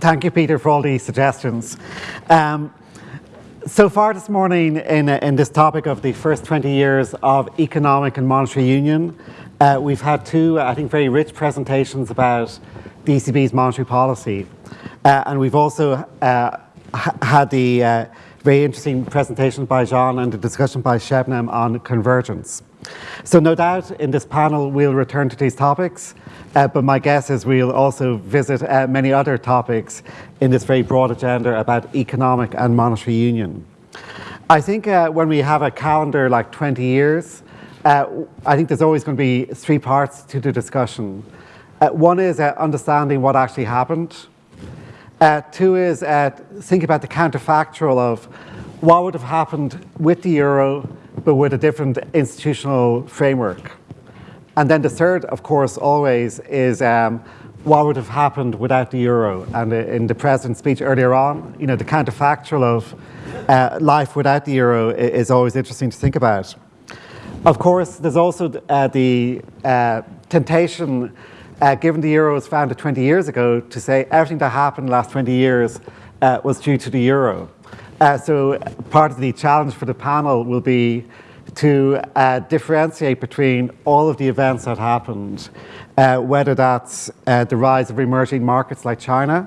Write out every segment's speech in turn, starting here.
Thank you, Peter, for all these suggestions. Um, so far this morning, in, in this topic of the first 20 years of economic and monetary union, uh, we've had two, I think, very rich presentations about the ECB's monetary policy. Uh, and we've also uh, had the uh, very interesting presentation by Jean and the discussion by Shebnem on convergence. So no doubt in this panel we'll return to these topics, uh, but my guess is we'll also visit uh, many other topics in this very broad agenda about economic and monetary union. I think uh, when we have a calendar like 20 years, uh, I think there's always going to be three parts to the discussion. Uh, one is uh, understanding what actually happened. Two is think about the counterfactual of what would have happened with the euro, but with a different institutional framework. And then the third, of course, always is um, what would have happened without the euro. And uh, in the president's speech earlier on, you know, the counterfactual of uh, life without the euro is always interesting to think about. Of course, there's also uh, the uh, temptation uh, given the euro was founded 20 years ago, to say everything that happened in the last 20 years uh, was due to the euro. Uh, so part of the challenge for the panel will be to uh, differentiate between all of the events that happened, uh, whether that's uh, the rise of emerging markets like China,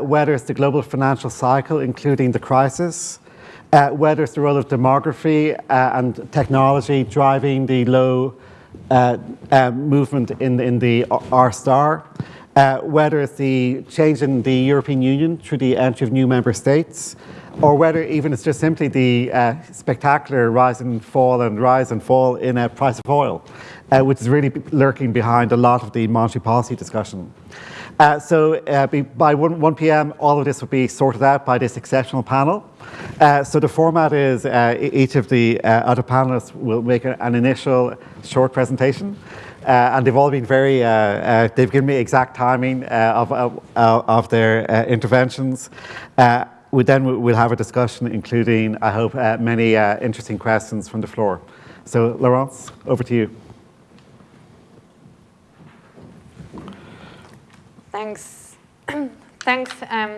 whether it's the global financial cycle, including the crisis, whether it's the role of demography and technology driving the low uh, uh, movement in, in the R star, uh, whether it's the change in the European Union through the entry of new member states, or whether even it's just simply the uh, spectacular rise and fall and rise and fall in a price of oil, uh, which is really lurking behind a lot of the monetary policy discussion. Uh, so uh, by 1, 1 p.m., all of this will be sorted out by this exceptional panel. Uh, so the format is uh, each of the uh, other panelists will make an initial short presentation. Uh, and they've all been very, they've given me exact timing of, of, their interventions. We then we'll have a discussion, including, I hope, many interesting questions from the floor. So Laurence, over to you. Thanks. Thanks. Um,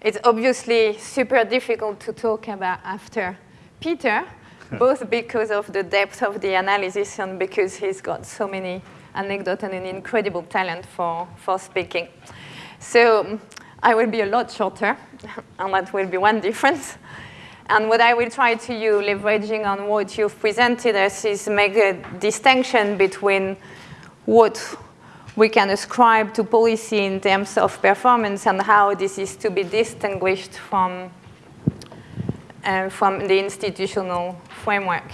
it's obviously super difficult to talk about after Peter, both because of the depth of the analysis and because he's got so many anecdotes and an incredible talent for, for speaking. So I will be a lot shorter, and that will be one difference. And what I will try to you, leveraging on what you've presented us, is make a distinction between what we can ascribe to policy in terms of performance and how this is to be distinguished from, uh, from the institutional framework.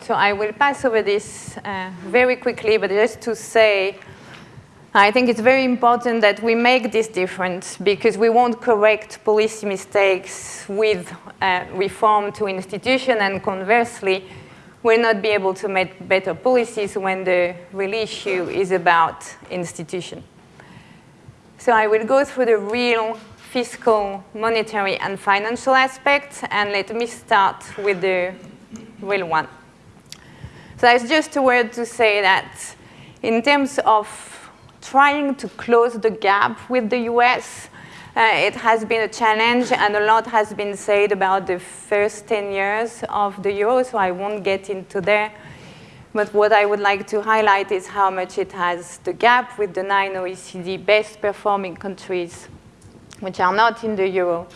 So I will pass over this uh, very quickly, but just to say, I think it's very important that we make this difference because we won't correct policy mistakes with uh, reform to institution and conversely, we'll not be able to make better policies when the real issue is about institution. So I will go through the real fiscal, monetary, and financial aspects, and let me start with the real one. So that's just a word to say that in terms of trying to close the gap with the US, uh, it has been a challenge and a lot has been said about the first 10 years of the euro, so I won't get into there. But what I would like to highlight is how much it has the gap with the nine OECD best performing countries, which are not in the euro,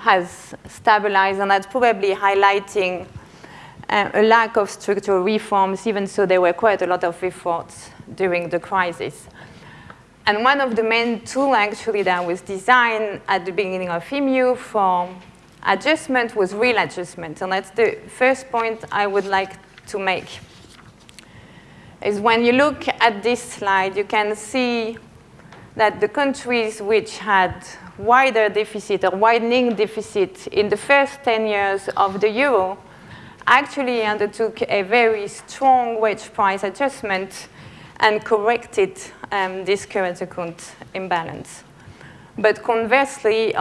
has stabilized, and that's probably highlighting uh, a lack of structural reforms, even so there were quite a lot of efforts during the crisis. And one of the main tools actually that was designed at the beginning of EMU for adjustment was real adjustment. And that's the first point I would like to make. Is when you look at this slide, you can see that the countries which had wider deficit or widening deficit in the first 10 years of the euro actually undertook a very strong wage price adjustment and corrected um, this current account imbalance. But conversely,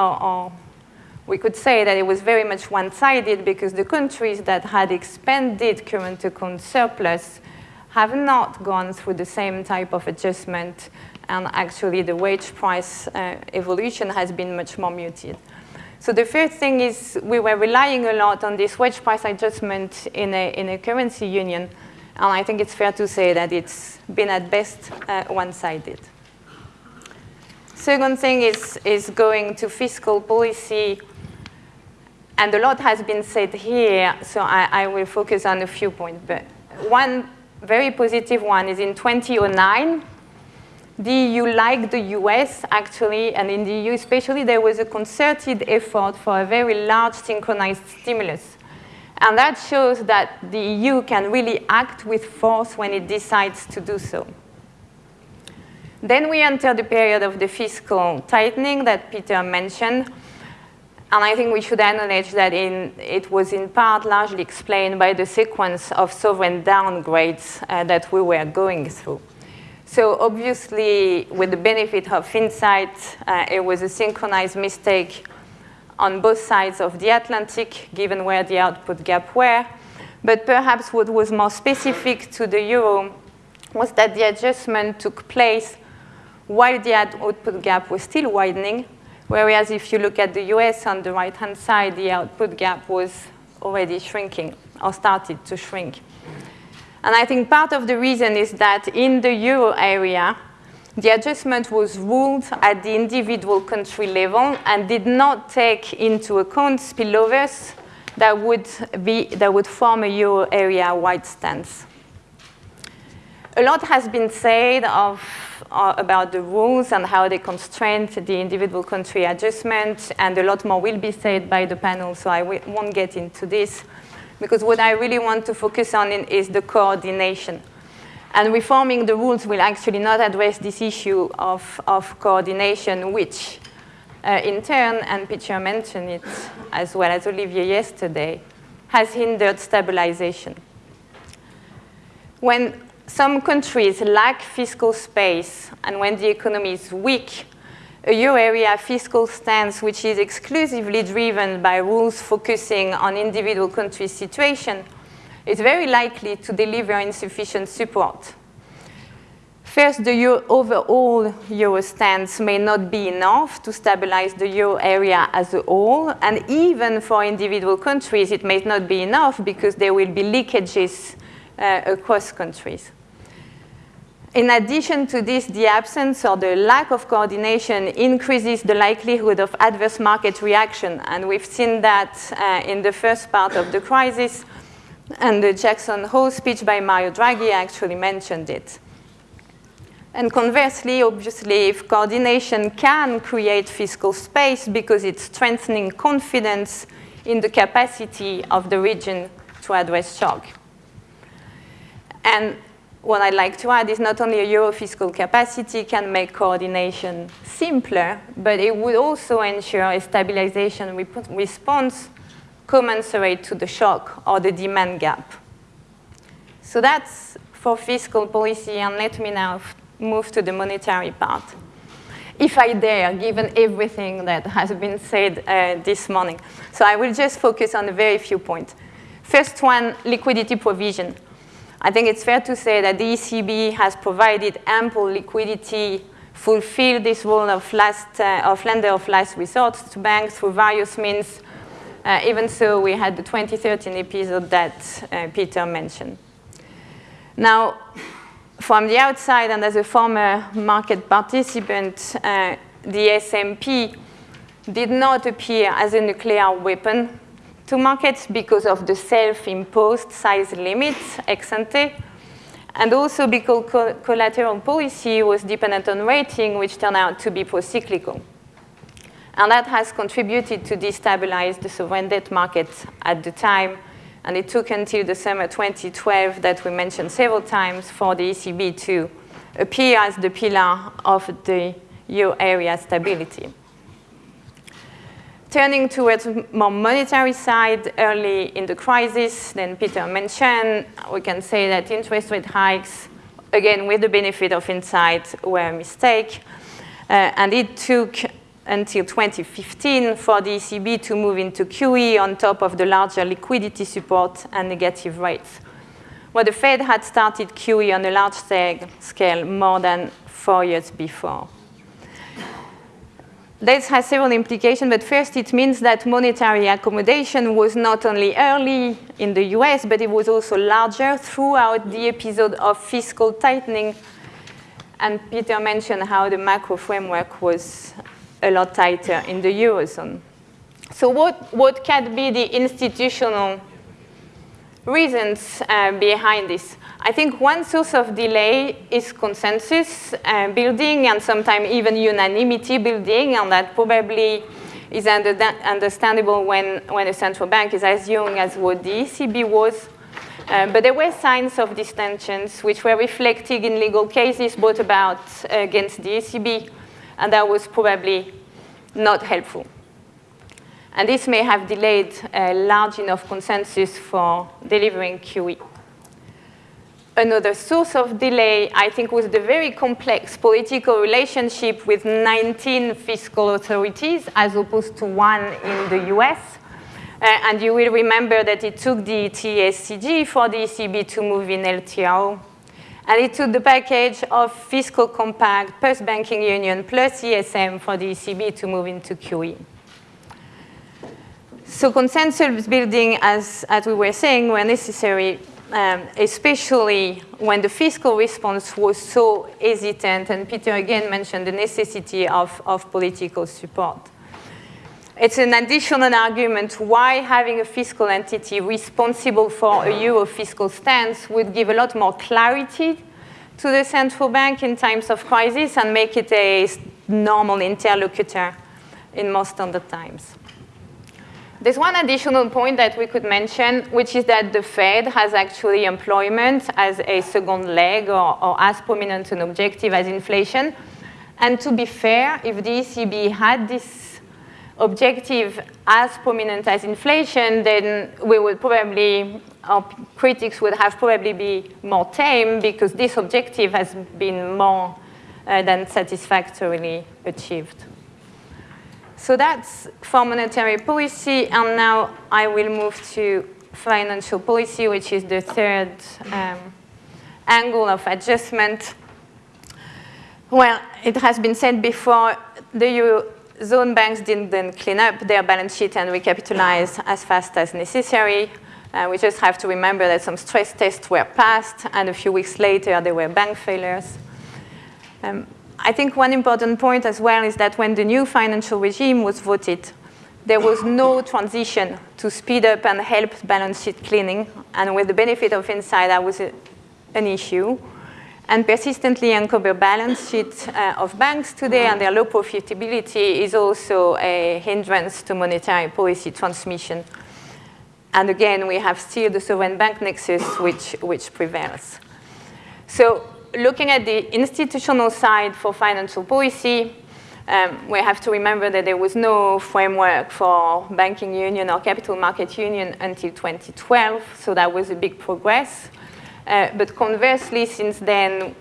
we could say that it was very much one-sided because the countries that had expanded current account surplus have not gone through the same type of adjustment and actually the wage price uh, evolution has been much more muted. So the first thing is we were relying a lot on this wage price adjustment in a, in a currency union, and I think it's fair to say that it's been at best uh, one-sided. Second thing is, is going to fiscal policy, and a lot has been said here, so I, I will focus on a few points. But one very positive one is in 2009, the EU, like the US actually, and in the EU especially, there was a concerted effort for a very large synchronized stimulus. And that shows that the EU can really act with force when it decides to do so. Then we enter the period of the fiscal tightening that Peter mentioned. And I think we should acknowledge that in, it was in part largely explained by the sequence of sovereign downgrades uh, that we were going through. So obviously, with the benefit of hindsight, uh, it was a synchronized mistake on both sides of the Atlantic, given where the output gap were. But perhaps what was more specific to the euro was that the adjustment took place while the output gap was still widening, whereas if you look at the US on the right-hand side, the output gap was already shrinking or started to shrink. And I think part of the reason is that in the euro area, the adjustment was ruled at the individual country level and did not take into account spillovers that would, be, that would form a euro area-wide stance. A lot has been said of, uh, about the rules and how they constrain the individual country adjustment, and a lot more will be said by the panel, so I won't get into this because what I really want to focus on is the coordination. And reforming the rules will actually not address this issue of, of coordination, which uh, in turn, and Peter mentioned it as well as Olivier yesterday, has hindered stabilization. When some countries lack fiscal space and when the economy is weak, a euro area fiscal stance which is exclusively driven by rules focusing on individual country situation is very likely to deliver insufficient support. First, the euro, overall euro stance may not be enough to stabilize the euro area as a whole, and even for individual countries, it may not be enough because there will be leakages uh, across countries. In addition to this, the absence or the lack of coordination increases the likelihood of adverse market reaction. And we've seen that uh, in the first part of the crisis. And the Jackson Hole speech by Mario Draghi actually mentioned it. And conversely, obviously, if coordination can create fiscal space because it's strengthening confidence in the capacity of the region to address shock. And what I'd like to add is not only a euro fiscal capacity can make coordination simpler, but it would also ensure a stabilization response commensurate to the shock or the demand gap. So that's for fiscal policy, and let me now move to the monetary part. If I dare, given everything that has been said uh, this morning. So I will just focus on a very few points. First one, liquidity provision. I think it's fair to say that the ECB has provided ample liquidity, fulfilled this role of, last, uh, of lender of last resort to banks through various means. Uh, even so, we had the 2013 episode that uh, Peter mentioned. Now, from the outside and as a former market participant, uh, the SMP did not appear as a nuclear weapon to markets because of the self-imposed size limits ex ante, and also because co collateral policy was dependent on rating, which turned out to be pro-cyclical. And that has contributed to destabilize the sovereign debt market at the time, and it took until the summer 2012 that we mentioned several times for the ECB to appear as the pillar of the euro area stability. Turning towards more monetary side, early in the crisis, then Peter mentioned, we can say that interest rate hikes, again, with the benefit of insight, were a mistake. Uh, and it took until 2015 for the ECB to move into QE on top of the larger liquidity support and negative rates. where the Fed had started QE on a large scale more than four years before. This has several implications, but first it means that monetary accommodation was not only early in the US, but it was also larger throughout the episode of fiscal tightening. And Peter mentioned how the macro framework was a lot tighter in the Eurozone. So what, what can be the institutional reasons uh, behind this? I think one source of delay is consensus uh, building and sometimes even unanimity building, and that probably is under understandable when, when a central bank is as young as what the ECB was. Uh, but there were signs of these tensions which were reflected in legal cases brought about against the ECB, and that was probably not helpful. And this may have delayed a large enough consensus for delivering QE. Another source of delay, I think, was the very complex political relationship with 19 fiscal authorities as opposed to one in the US. Uh, and you will remember that it took the TSCG for the ECB to move in LTRO. And it took the package of fiscal compact plus banking union plus ESM for the ECB to move into QE. So consensus building, as, as we were saying, were necessary um, especially when the fiscal response was so hesitant, and Peter again mentioned the necessity of, of political support. It's an additional argument why having a fiscal entity responsible for a euro fiscal stance would give a lot more clarity to the central bank in times of crisis and make it a normal interlocutor in most standard times. There's one additional point that we could mention, which is that the Fed has actually employment as a second leg or, or as prominent an objective as inflation. And to be fair, if the ECB had this objective as prominent as inflation, then we would probably, our critics would have probably be more tame because this objective has been more uh, than satisfactorily achieved. So that's for monetary policy, and now I will move to financial policy, which is the third um, angle of adjustment. Well, it has been said before, the Eurozone banks didn't then clean up their balance sheet and recapitalize as fast as necessary. Uh, we just have to remember that some stress tests were passed, and a few weeks later, there were bank failures. Um, I think one important point as well is that when the new financial regime was voted, there was no transition to speed up and help balance sheet cleaning. And with the benefit of insight, that was a, an issue. And persistently uncovered balance sheet uh, of banks today and their low profitability is also a hindrance to monetary policy transmission. And again, we have still the sovereign bank nexus, which, which prevails. So looking at the institutional side for financial policy, um, we have to remember that there was no framework for banking union or capital market union until 2012, so that was a big progress. Uh, but conversely, since then,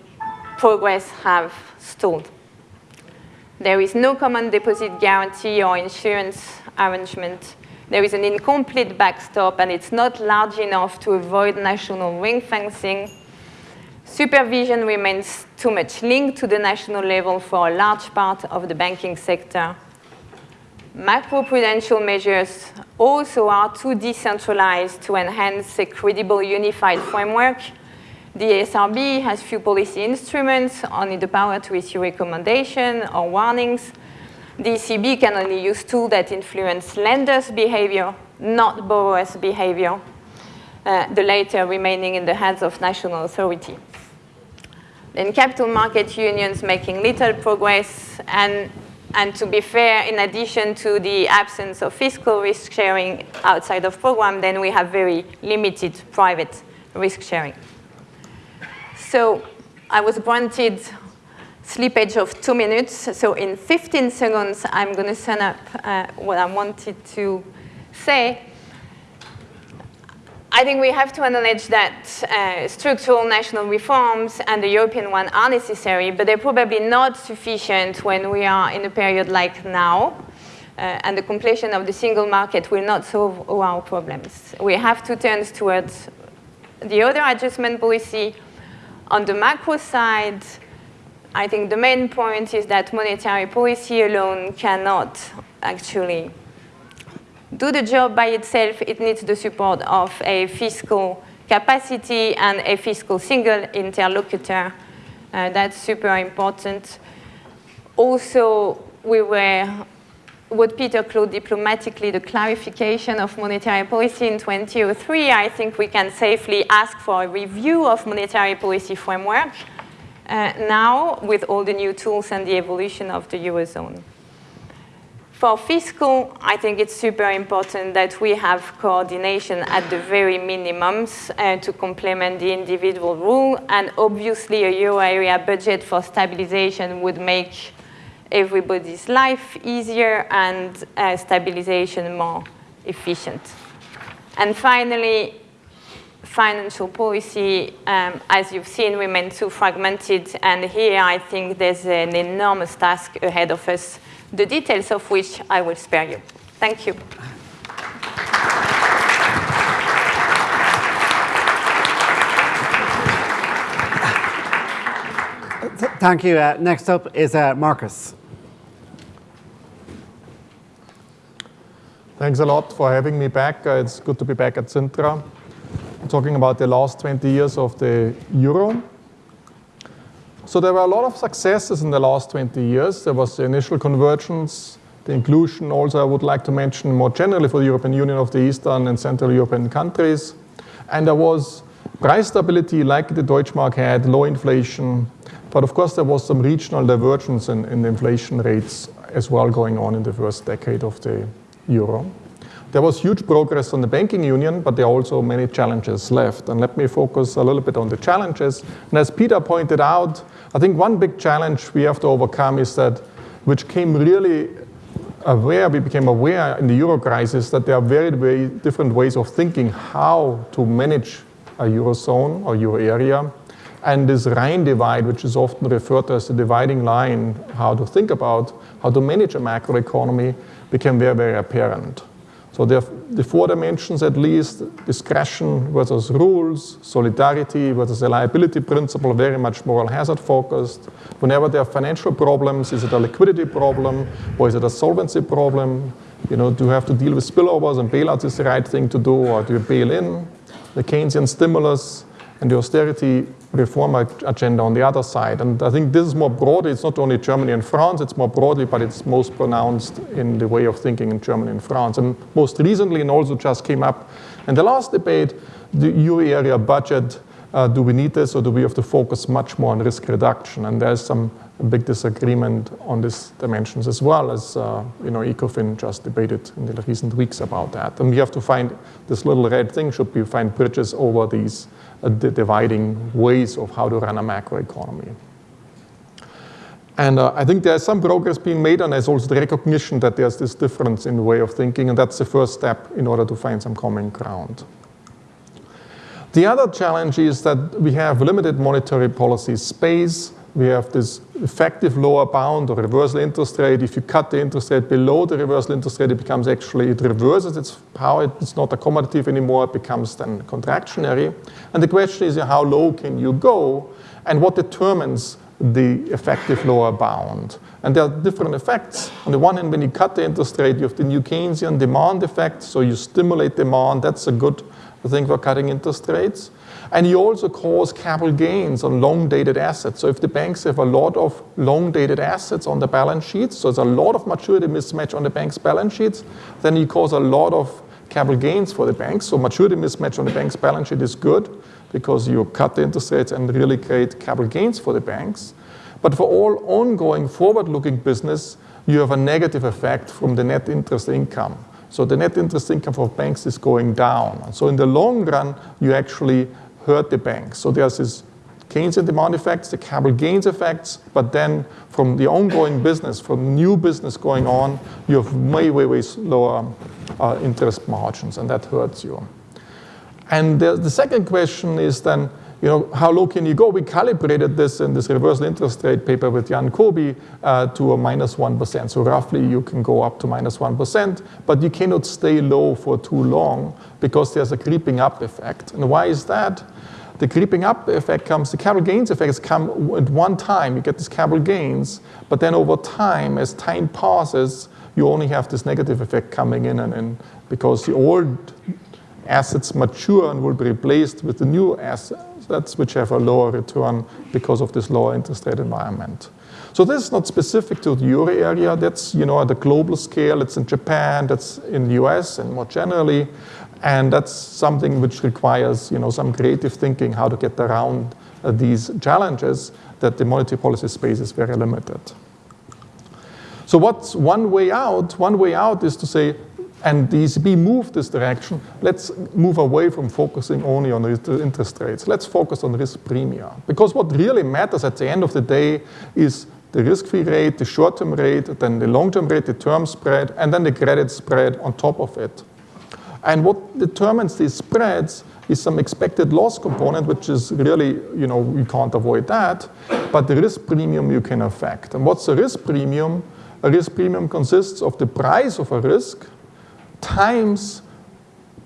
progress have stalled. There is no common deposit guarantee or insurance arrangement. There is an incomplete backstop, and it's not large enough to avoid national ring fencing Supervision remains too much linked to the national level for a large part of the banking sector. Macroprudential measures also are too decentralized to enhance a credible unified framework. The ESRB has few policy instruments, only the power to issue recommendations or warnings. The ECB can only use tools that influence lenders' behavior, not borrowers' behavior, uh, the latter remaining in the hands of national authority. Then capital market unions making little progress, and, and to be fair, in addition to the absence of fiscal risk sharing outside of program, then we have very limited private risk sharing. So I was granted slippage of two minutes. So in 15 seconds, I'm going to sum up uh, what I wanted to say. I think we have to acknowledge that uh, structural national reforms and the European one are necessary, but they're probably not sufficient when we are in a period like now. Uh, and the completion of the single market will not solve all our problems. We have to turn towards the other adjustment policy on the macro side, I think the main point is that monetary policy alone cannot actually do the job by itself. It needs the support of a fiscal capacity and a fiscal single interlocutor. Uh, that's super important. Also, we were what Peter called diplomatically the clarification of monetary policy in 2003, I think we can safely ask for a review of monetary policy framework uh, now with all the new tools and the evolution of the Eurozone. For fiscal, I think it's super important that we have coordination at the very minimums uh, to complement the individual rule. And obviously, a euro area budget for stabilization would make everybody's life easier and uh, stabilization more efficient. And finally, financial policy, um, as you've seen, remains too fragmented. And here I think there's an enormous task ahead of us the details of which I will spare you. Thank you. Thank you. Uh, next up is uh, Markus. Thanks a lot for having me back. Uh, it's good to be back at Sintra. talking about the last 20 years of the euro. So there were a lot of successes in the last 20 years. There was the initial convergence, the inclusion also I would like to mention more generally for the European Union of the Eastern and Central European countries. And there was price stability like the Deutschmark had, low inflation. But of course there was some regional divergence in, in the inflation rates as well going on in the first decade of the euro. There was huge progress on the banking union, but there are also many challenges left. And let me focus a little bit on the challenges. And as Peter pointed out, I think one big challenge we have to overcome is that, which came really aware, we became aware in the euro crisis that there are very, very different ways of thinking how to manage a eurozone or euro area. And this Rhine divide, which is often referred to as the dividing line, how to think about how to manage a macroeconomy, became very, very apparent. So there are the four dimensions at least, discretion versus rules, solidarity versus a liability principle, very much moral hazard focused. Whenever there are financial problems, is it a liquidity problem or is it a solvency problem? You know, do you have to deal with spillovers and bailouts is the right thing to do or do you bail in? The Keynesian stimulus and the austerity reform agenda on the other side. And I think this is more broadly, it's not only Germany and France, it's more broadly, but it's most pronounced in the way of thinking in Germany and France. And most recently, and also just came up in the last debate, the euro area budget, uh, do we need this or do we have to focus much more on risk reduction? And there's some big disagreement on these dimensions as well as, uh, you know, ECOFIN just debated in the recent weeks about that. And we have to find this little red thing, should we find bridges over these uh, dividing ways of how to run a macroeconomy. And uh, I think there's some progress being made, and there's also the recognition that there's this difference in the way of thinking, and that's the first step in order to find some common ground. The other challenge is that we have limited monetary policy space. We have this effective lower bound or reversal interest rate. If you cut the interest rate below the reversal interest rate, it becomes actually, it reverses its power. It's not accommodative anymore. It becomes then contractionary. And the question is how low can you go and what determines the effective lower bound. And there are different effects. On the one hand, when you cut the interest rate, you have the new Keynesian demand effect, so you stimulate demand. That's a good thing for cutting interest rates. And you also cause capital gains on long-dated assets. So if the banks have a lot of long-dated assets on the balance sheets, so there's a lot of maturity mismatch on the bank's balance sheets, then you cause a lot of capital gains for the banks. So maturity mismatch on the bank's balance sheet is good because you cut the interest rates and really create capital gains for the banks. But for all ongoing forward-looking business, you have a negative effect from the net interest income. So the net interest income for banks is going down. So in the long run, you actually hurt the banks. So there's this Keynesian demand effects, the capital gains effects, but then from the ongoing business, from new business going on, you have way, way, way lower uh, interest margins, and that hurts you. And the, the second question is then, you know, how low can you go? We calibrated this in this reversal interest rate paper with Yann Koby uh, to a minus 1. So roughly you can go up to minus 1, but you cannot stay low for too long because there's a creeping up effect. And why is that? The creeping up effect comes, the capital gains effects come at one time. You get these capital gains, but then over time, as time passes, you only have this negative effect coming in and in because the old assets mature and will be replaced with the new assets which have a lower return because of this lower interest rate environment. So this is not specific to the euro area. That's you know at a global scale. It's in Japan. That's in the US and more generally, and that's something which requires you know some creative thinking how to get around uh, these challenges that the monetary policy space is very limited. So what's one way out? One way out is to say, and the ECB moved this direction, let's move away from focusing only on the interest rates. Let's focus on risk premia. Because what really matters at the end of the day is the risk-free rate, the short-term rate, then the long-term rate, the term spread, and then the credit spread on top of it. And what determines these spreads is some expected loss component, which is really, you know, you can't avoid that, but the risk premium you can affect. And what's the risk premium? A risk premium consists of the price of a risk times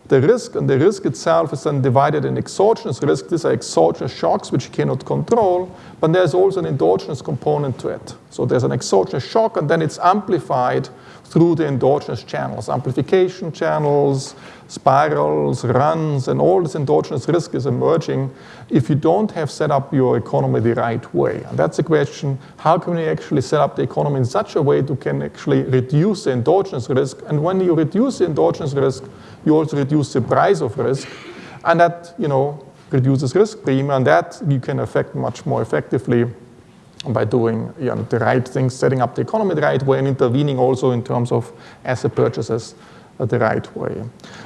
the risk, and the risk itself is then divided in exogenous risk. These are exogenous shocks which you cannot control, but there's also an endogenous component to it. So there's an exogenous shock, and then it's amplified through the endogenous channels, amplification channels, spirals, runs, and all this endogenous risk is emerging if you don't have set up your economy the right way. And that's the question, how can we actually set up the economy in such a way to can actually reduce the endogenous risk? And when you reduce the endogenous risk, you also reduce the price of risk. And that, you know, reduces risk premium, and that you can affect much more effectively by doing you know, the right things, setting up the economy the right way, and intervening also in terms of asset purchases uh, the right way.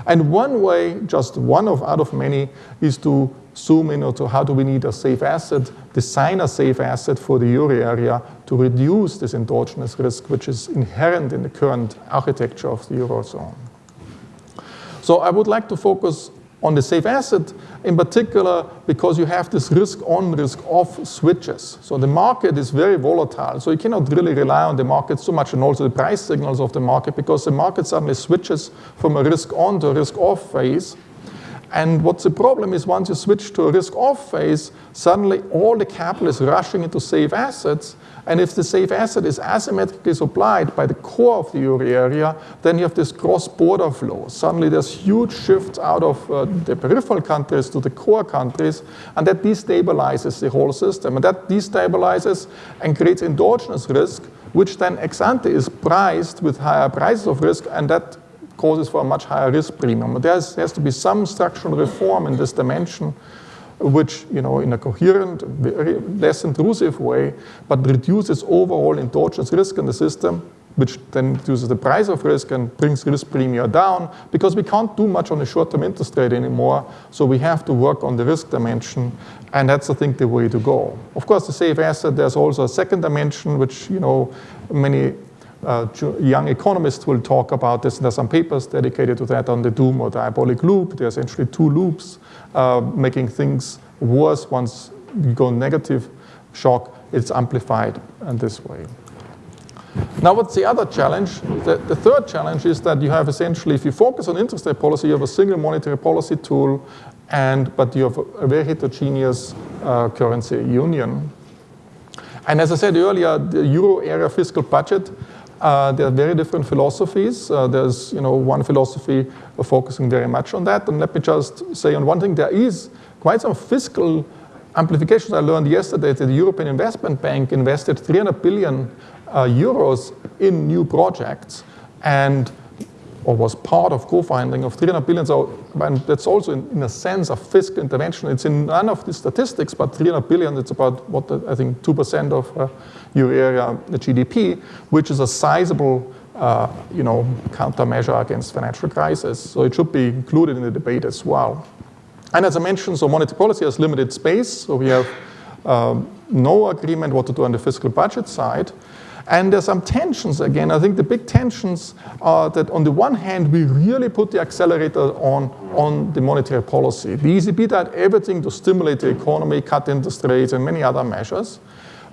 And one way, just one of out of many, is to zoom in to how do we need a safe asset, design a safe asset for the euro area to reduce this endogenous risk, which is inherent in the current architecture of the eurozone. So I would like to focus on the safe asset, in particular because you have this risk on, risk off switches. So the market is very volatile. So you cannot really rely on the market so much and also the price signals of the market because the market suddenly switches from a risk on to a risk off phase. And what's the problem is once you switch to a risk off phase, suddenly all the capital is rushing into safe assets and if the safe asset is asymmetrically supplied by the core of the euro area, then you have this cross-border flow. Suddenly there's huge shifts out of uh, the peripheral countries to the core countries, and that destabilizes the whole system. And that destabilizes and creates endogenous risk, which then ex ante is priced with higher prices of risk, and that causes for a much higher risk premium. There has to be some structural reform in this dimension which, you know, in a coherent, very less intrusive way, but reduces overall endogenous risk in the system, which then reduces the price of risk and brings risk premium down, because we can't do much on the short-term interest rate anymore, so we have to work on the risk dimension, and that's, I think, the way to go. Of course, the safe asset, there's also a second dimension, which, you know, many uh, young economists will talk about this. There's some papers dedicated to that on the doom or diabolic loop. There's actually two loops uh, making things worse once you go negative shock. It's amplified in this way. Now, what's the other challenge? The, the, third challenge is that you have essentially, if you focus on interest rate policy, you have a single monetary policy tool, and but you have a, a very heterogeneous uh, currency union. And as I said earlier, the euro area fiscal budget uh, there are very different philosophies. Uh, there's you know, one philosophy focusing very much on that. And let me just say on one thing, there is quite some fiscal amplifications. I learned yesterday that the European Investment Bank invested 300 billion uh, euros in new projects. And or was part of co-funding of 300 billion. So and that's also in, in, a sense of fiscal intervention. It's in none of the statistics, but 300 billion, it's about what the, I think 2% of uh, euro area GDP, which is a sizable uh, you know, countermeasure against financial crisis. So it should be included in the debate as well. And as I mentioned, so monetary policy has limited space. So we have um, no agreement what to do on the fiscal budget side. And there's some tensions again. I think the big tensions are that on the one hand, we really put the accelerator on, on the monetary policy. The ECB did everything to stimulate the economy, cut interest rates, and many other measures.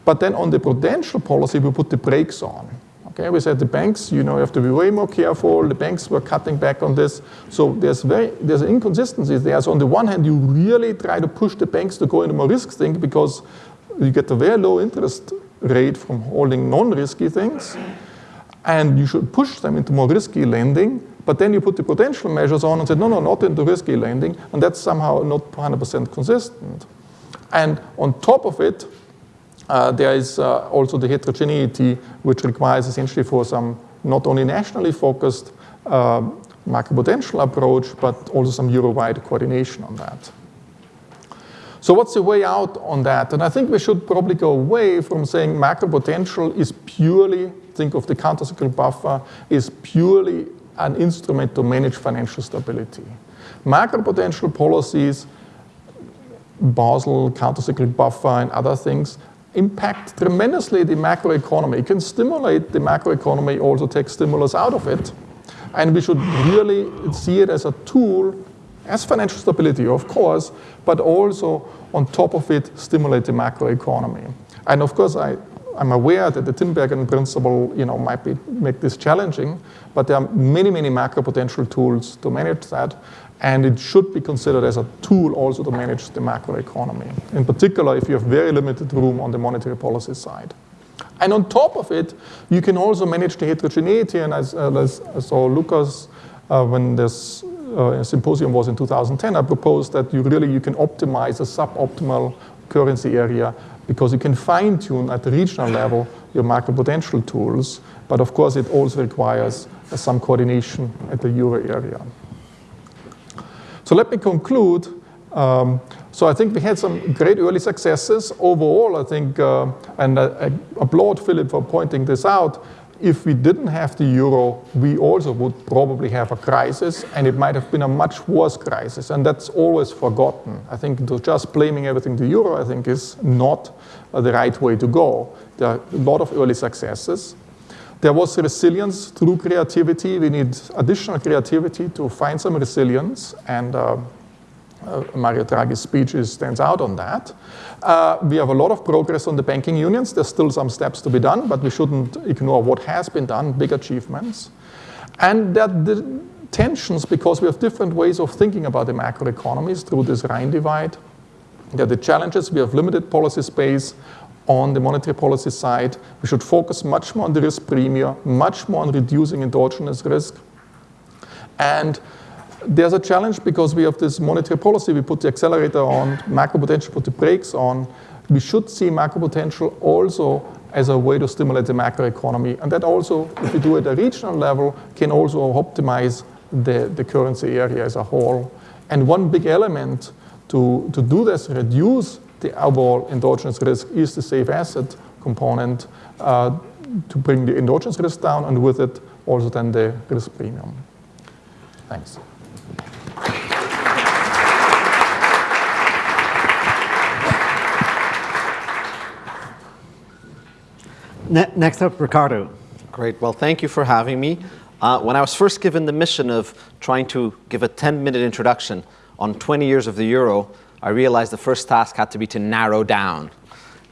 But then on the prudential policy, we put the brakes on. Okay, we said the banks, you know, you have to be way more careful. The banks were cutting back on this. So there's very there's an inconsistency there. So on the one hand, you really try to push the banks to go into more risk thing because you get a very low interest rate from holding non-risky things. And you should push them into more risky lending. But then you put the prudential measures on and say, no, no, not into risky lending. And that's somehow not 100% consistent. And on top of it, uh, there is uh, also the heterogeneity, which requires essentially for some not only nationally focused uh, macroprudential approach, but also some Euro-wide coordination on that. So what's the way out on that? And I think we should probably go away from saying macroprudential is purely, think of the countercyclical buffer, is purely an instrument to manage financial stability. Macroprudential policies, Basel, countercyclical buffer, and other things impact tremendously the macroeconomy. It can stimulate the macroeconomy, also take stimulus out of it. And we should really see it as a tool, as financial stability, of course, but also on top of it, stimulate the macroeconomy. And of course, I, I'm aware that the Tinbergen principle you know, might be, make this challenging, but there are many, many macroprudential tools to manage that and it should be considered as a tool also to manage the macroeconomy, in particular if you have very limited room on the monetary policy side. And on top of it, you can also manage the heterogeneity, and as, as I saw Lucas, uh, when this uh, symposium was in 2010, I proposed that you really you can optimize a suboptimal currency area because you can fine tune at the regional level your macroprudential tools, but of course it also requires uh, some coordination at the euro area. So let me conclude. Um, so I think we had some great early successes. Overall, I think, uh, and I, I, applaud Philip for pointing this out, if we didn't have the euro, we also would probably have a crisis, and it might have been a much worse crisis, and that's always forgotten. I think just blaming everything to euro, I think, is not the right way to go. There are a lot of early successes. There was resilience through creativity. We need additional creativity to find some resilience, and uh, uh, Mario Draghi's speech stands out on that. Uh, we have a lot of progress on the banking unions. There's still some steps to be done, but we shouldn't ignore what has been done, big achievements. And that the tensions, because we have different ways of thinking about the macroeconomies through this Rhine divide. There are the challenges, we have limited policy space, on the monetary policy side. We should focus much more on the risk premium, much more on reducing endogenous risk. And there's a challenge because we have this monetary policy, we put the accelerator on, macroprudential put the brakes on. We should see macroprudential also as a way to stimulate the macroeconomy. And that also, if we do it at a regional level, can also optimize the, the currency area as a whole. And one big element to, to do this, reduce the overall endogenous risk is the safe asset component uh, to bring the endogenous risk down and with it also then the risk premium. Thanks. Next up, Ricardo. Great. Well, thank you for having me. Uh, when I was first given the mission of trying to give a 10-minute introduction on 20 years of the euro, I realized the first task had to be to narrow down.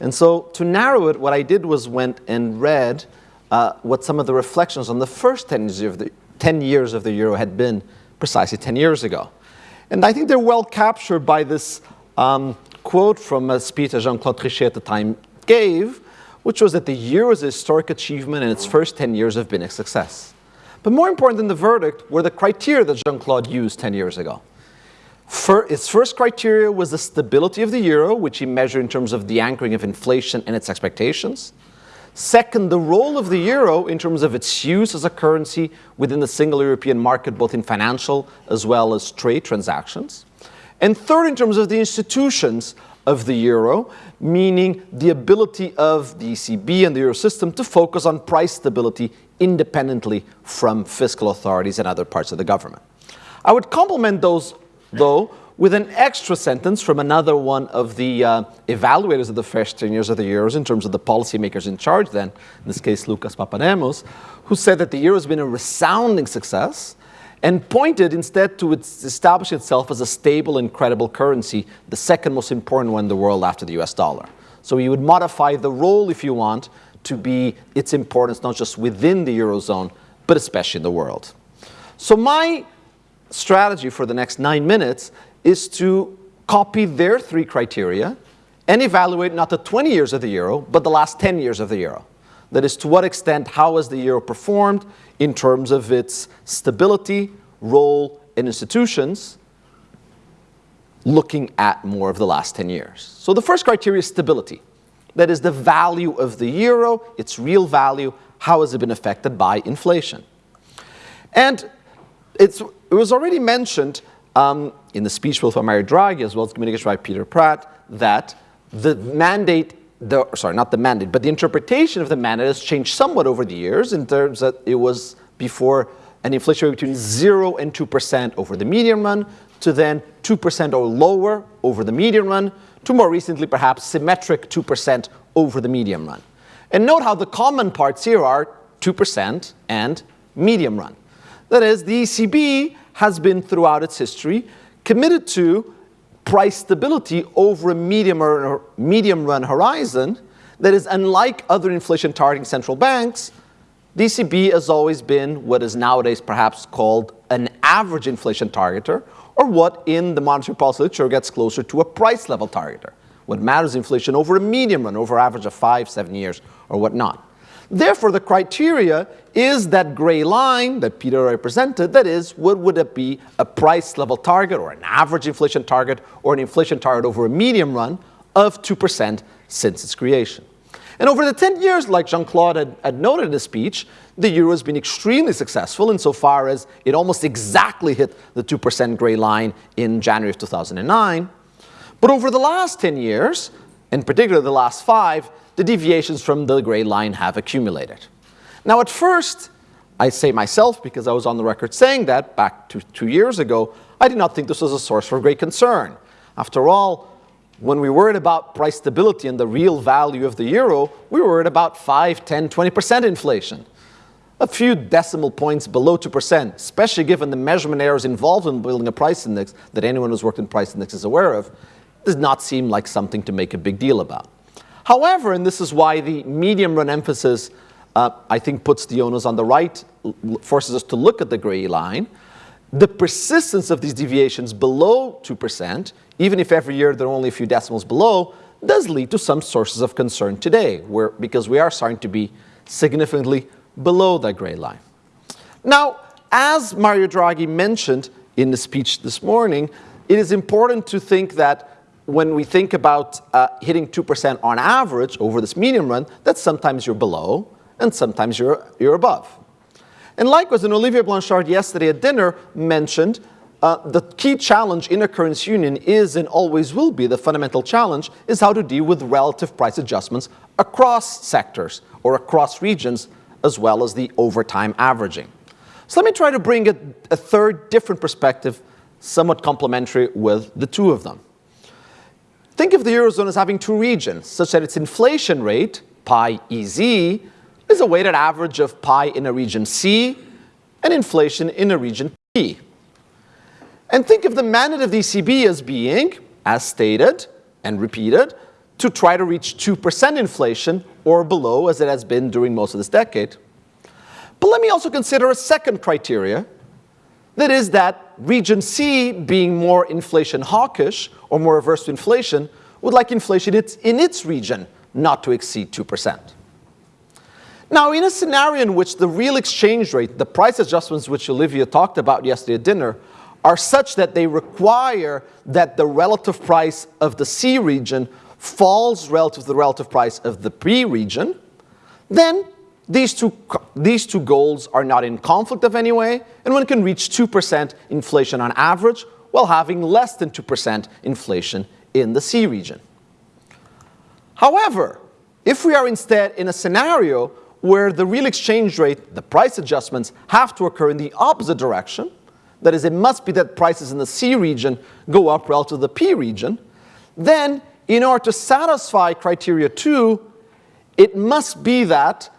And so to narrow it, what I did was went and read uh, what some of the reflections on the first 10 years, of the, 10 years of the euro had been precisely 10 years ago. And I think they're well captured by this um, quote from a speech that Jean-Claude Trichet at the time gave, which was that the euro is a historic achievement and its first 10 years have been a success. But more important than the verdict were the criteria that Jean-Claude used 10 years ago. For, its first criteria was the stability of the euro, which he measured in terms of the anchoring of inflation and its expectations. Second, the role of the euro in terms of its use as a currency within the single European market, both in financial as well as trade transactions. And third, in terms of the institutions of the euro, meaning the ability of the ECB and the euro system to focus on price stability independently from fiscal authorities and other parts of the government. I would complement those though, with an extra sentence from another one of the uh, evaluators of the first 10 years of the Euros in terms of the policymakers in charge then, in this case Lucas Papademos, who said that the Euro has been a resounding success and pointed instead to its establishing itself as a stable and credible currency, the second most important one in the world after the US dollar. So you would modify the role, if you want, to be its importance not just within the Eurozone, but especially in the world. So my strategy for the next nine minutes is to copy their three criteria and evaluate not the 20 years of the euro, but the last 10 years of the euro. That is, to what extent, how has the euro performed in terms of its stability, role, and institutions, looking at more of the last 10 years. So the first criteria is stability. That is the value of the euro, its real value, how has it been affected by inflation. And it was already mentioned um, in the speech both by Mario Draghi as well as communication by Peter Praet that the mandate, the, sorry, not the mandate, but the interpretation of the mandate has changed somewhat over the years in terms that it was before an inflation rate between 0 and 2% over the medium run to then 2% or lower over the medium run to more recently perhaps symmetric 2% over the medium run. And note how the common parts here are 2% and medium run. That is, the ECB has been throughout its history committed to price stability over a medium, or medium run horizon that is unlike other inflation targeting central banks, ECB has always been what is nowadays perhaps called an average inflation targeter, or what in the monetary policy literature gets closer to a price level targeter. What matters inflation over a medium run, over average of five, seven years, or whatnot. Therefore, the criteria is that gray line that Peter represented, that is, what would it be a price level target or an average inflation target or an inflation target over a medium run of 2% since its creation. And over the 10 years, like Jean-Claude had, had, noted in his speech, the euro has been extremely successful insofar as it almost exactly hit the 2% gray line in January of 2009. But over the last 10 years, in particular the last five, the deviations from the gray line have accumulated. Now, at first, I say myself, because I was on the record saying that back to two years ago, I did not think this was a source for great concern. After all, when we worried about price stability and the real value of the euro, we were worried about 5, 10, 20% inflation. A few decimal points below 2%, especially given the measurement errors involved in building a price index that anyone who's worked in price index is aware of, does not seem like something to make a big deal about. However, and this is why the medium run emphasis, uh, I think, puts the onus on the right, forces us to look at the gray line. The persistence of these deviations below 2%, even if every year there are only a few decimals below, does lead to some sources of concern today, where, because we are starting to be significantly below that gray line. Now, as Mario Draghi mentioned in the speech this morning, it is important to think that when we think about uh, hitting 2% on average over this medium run, that sometimes you're below and sometimes you're, you're above. And likewise, and Olivier Blanchard yesterday at dinner mentioned uh, the key challenge in a currency union is and always will be the fundamental challenge is how to deal with relative price adjustments across sectors or across regions as well as the overtime averaging. So let me try to bring a, a third different perspective somewhat complementary with the two of them. Think of the Eurozone as having two regions, such that its inflation rate, pi EZ, is a weighted average of pi in a region C and inflation in a region P. And think of the mandate of the ECB as being, as stated and repeated, to try to reach 2% inflation or below, as it has been during most of this decade. But let me also consider a second criteria, that is that region C, being more inflation hawkish or more averse to inflation, would like inflation in its region not to exceed 2%. Now, in a scenario in which the real exchange rate, the price adjustments which Olivier talked about yesterday at dinner, are such that they require that the relative price of the C region falls relative to the relative price of the P region, then these two, these two goals are not in conflict of any way, and one can reach 2% inflation on average while having less than 2% inflation in the C region. However, if we are instead in a scenario where the real exchange rate, the price adjustments, have to occur in the opposite direction, that is, it must be that prices in the C region go up relative to the P region, then in order to satisfy criteria two, it must be that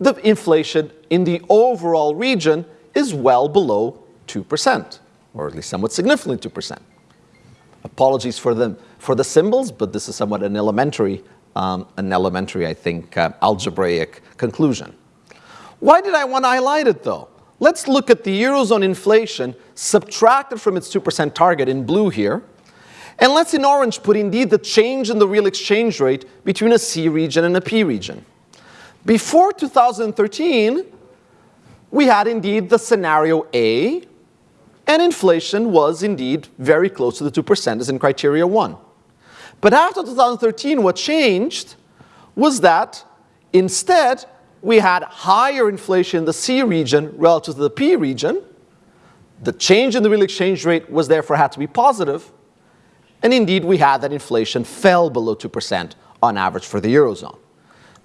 the inflation in the overall region is well below 2%, or at least somewhat significantly 2%. Apologies for the, for the symbols, but this is somewhat an elementary, um, an elementary, I think, uh, algebraic conclusion. Why did I want to highlight it, though? Let's look at the Eurozone inflation subtracted from its 2% target in blue here, and let's in orange put indeed the change in the real exchange rate between a C region and a P region. Before 2013, we had indeed the scenario A, and inflation was indeed very close to the 2% as in criteria 1. But after 2013, what changed was that instead we had higher inflation in the C region relative to the P region. The change in the real exchange rate was therefore had to be positive, and indeed, we had that inflation fell below 2% on average for the Eurozone.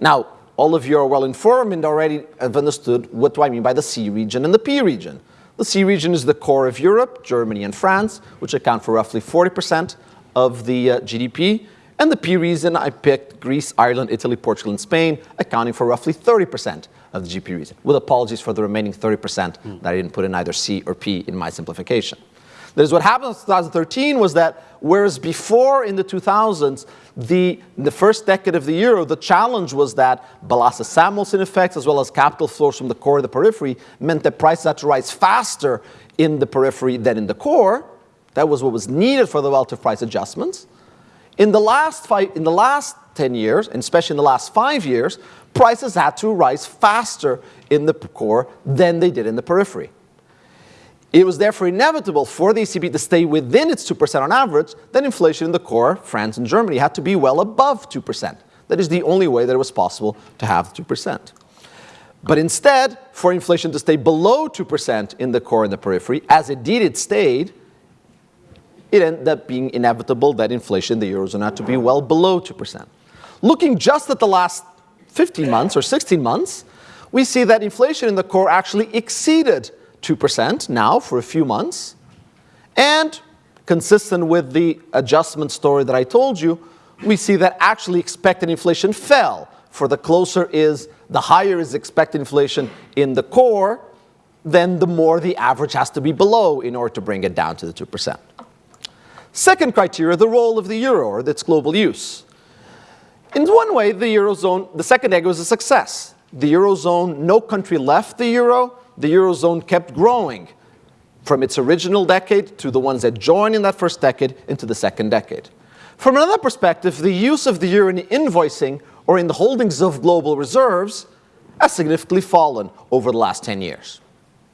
Now, all of you are well informed and already have understood what do I mean by the C region and the P region. The C region is the core of Europe, Germany and France, which account for roughly 40% of the uh, GDP. And the P region, I picked Greece, Ireland, Italy, Portugal, and Spain, accounting for roughly 30% of the GDP region, with apologies for the remaining 30% mm. that I didn't put in either C or P in my simplification. That is what happened in 2013 was that whereas before in the 2000s, the, the first decade of the euro, the challenge was that Balassa-Samuelson effects as well as capital flows from the core to the periphery meant that prices had to rise faster in the periphery than in the core. That was what was needed for the relative price adjustments. In the last five, in the last 10 years, and especially in the last five years, prices had to rise faster in the core than they did in the periphery. It was therefore inevitable for the ECB to stay within its 2% on average, then inflation in the core, France and Germany, had to be well above 2%. That is the only way that it was possible to have 2%. But instead, for inflation to stay below 2% in the core and the periphery, as indeed it stayed, it ended up being inevitable that inflation in the Eurozone had to be well below 2%. Looking just at the last 15 months or 16 months, we see that inflation in the core actually exceeded 2% now for a few months. And consistent with the adjustment story that I told you, we see that actually expected inflation fell. For the closer is, the higher is expected inflation in the core, then the more the average has to be below in order to bring it down to the 2%. Second criteria, the role of the euro or its global use. In one way, the Eurozone, the second egg was a success. The Eurozone, no country left the euro, the Eurozone kept growing from its original decade to the ones that joined in that first decade into the second decade. From another perspective, the use of the euro in invoicing or in the holdings of global reserves has significantly fallen over the last 10 years.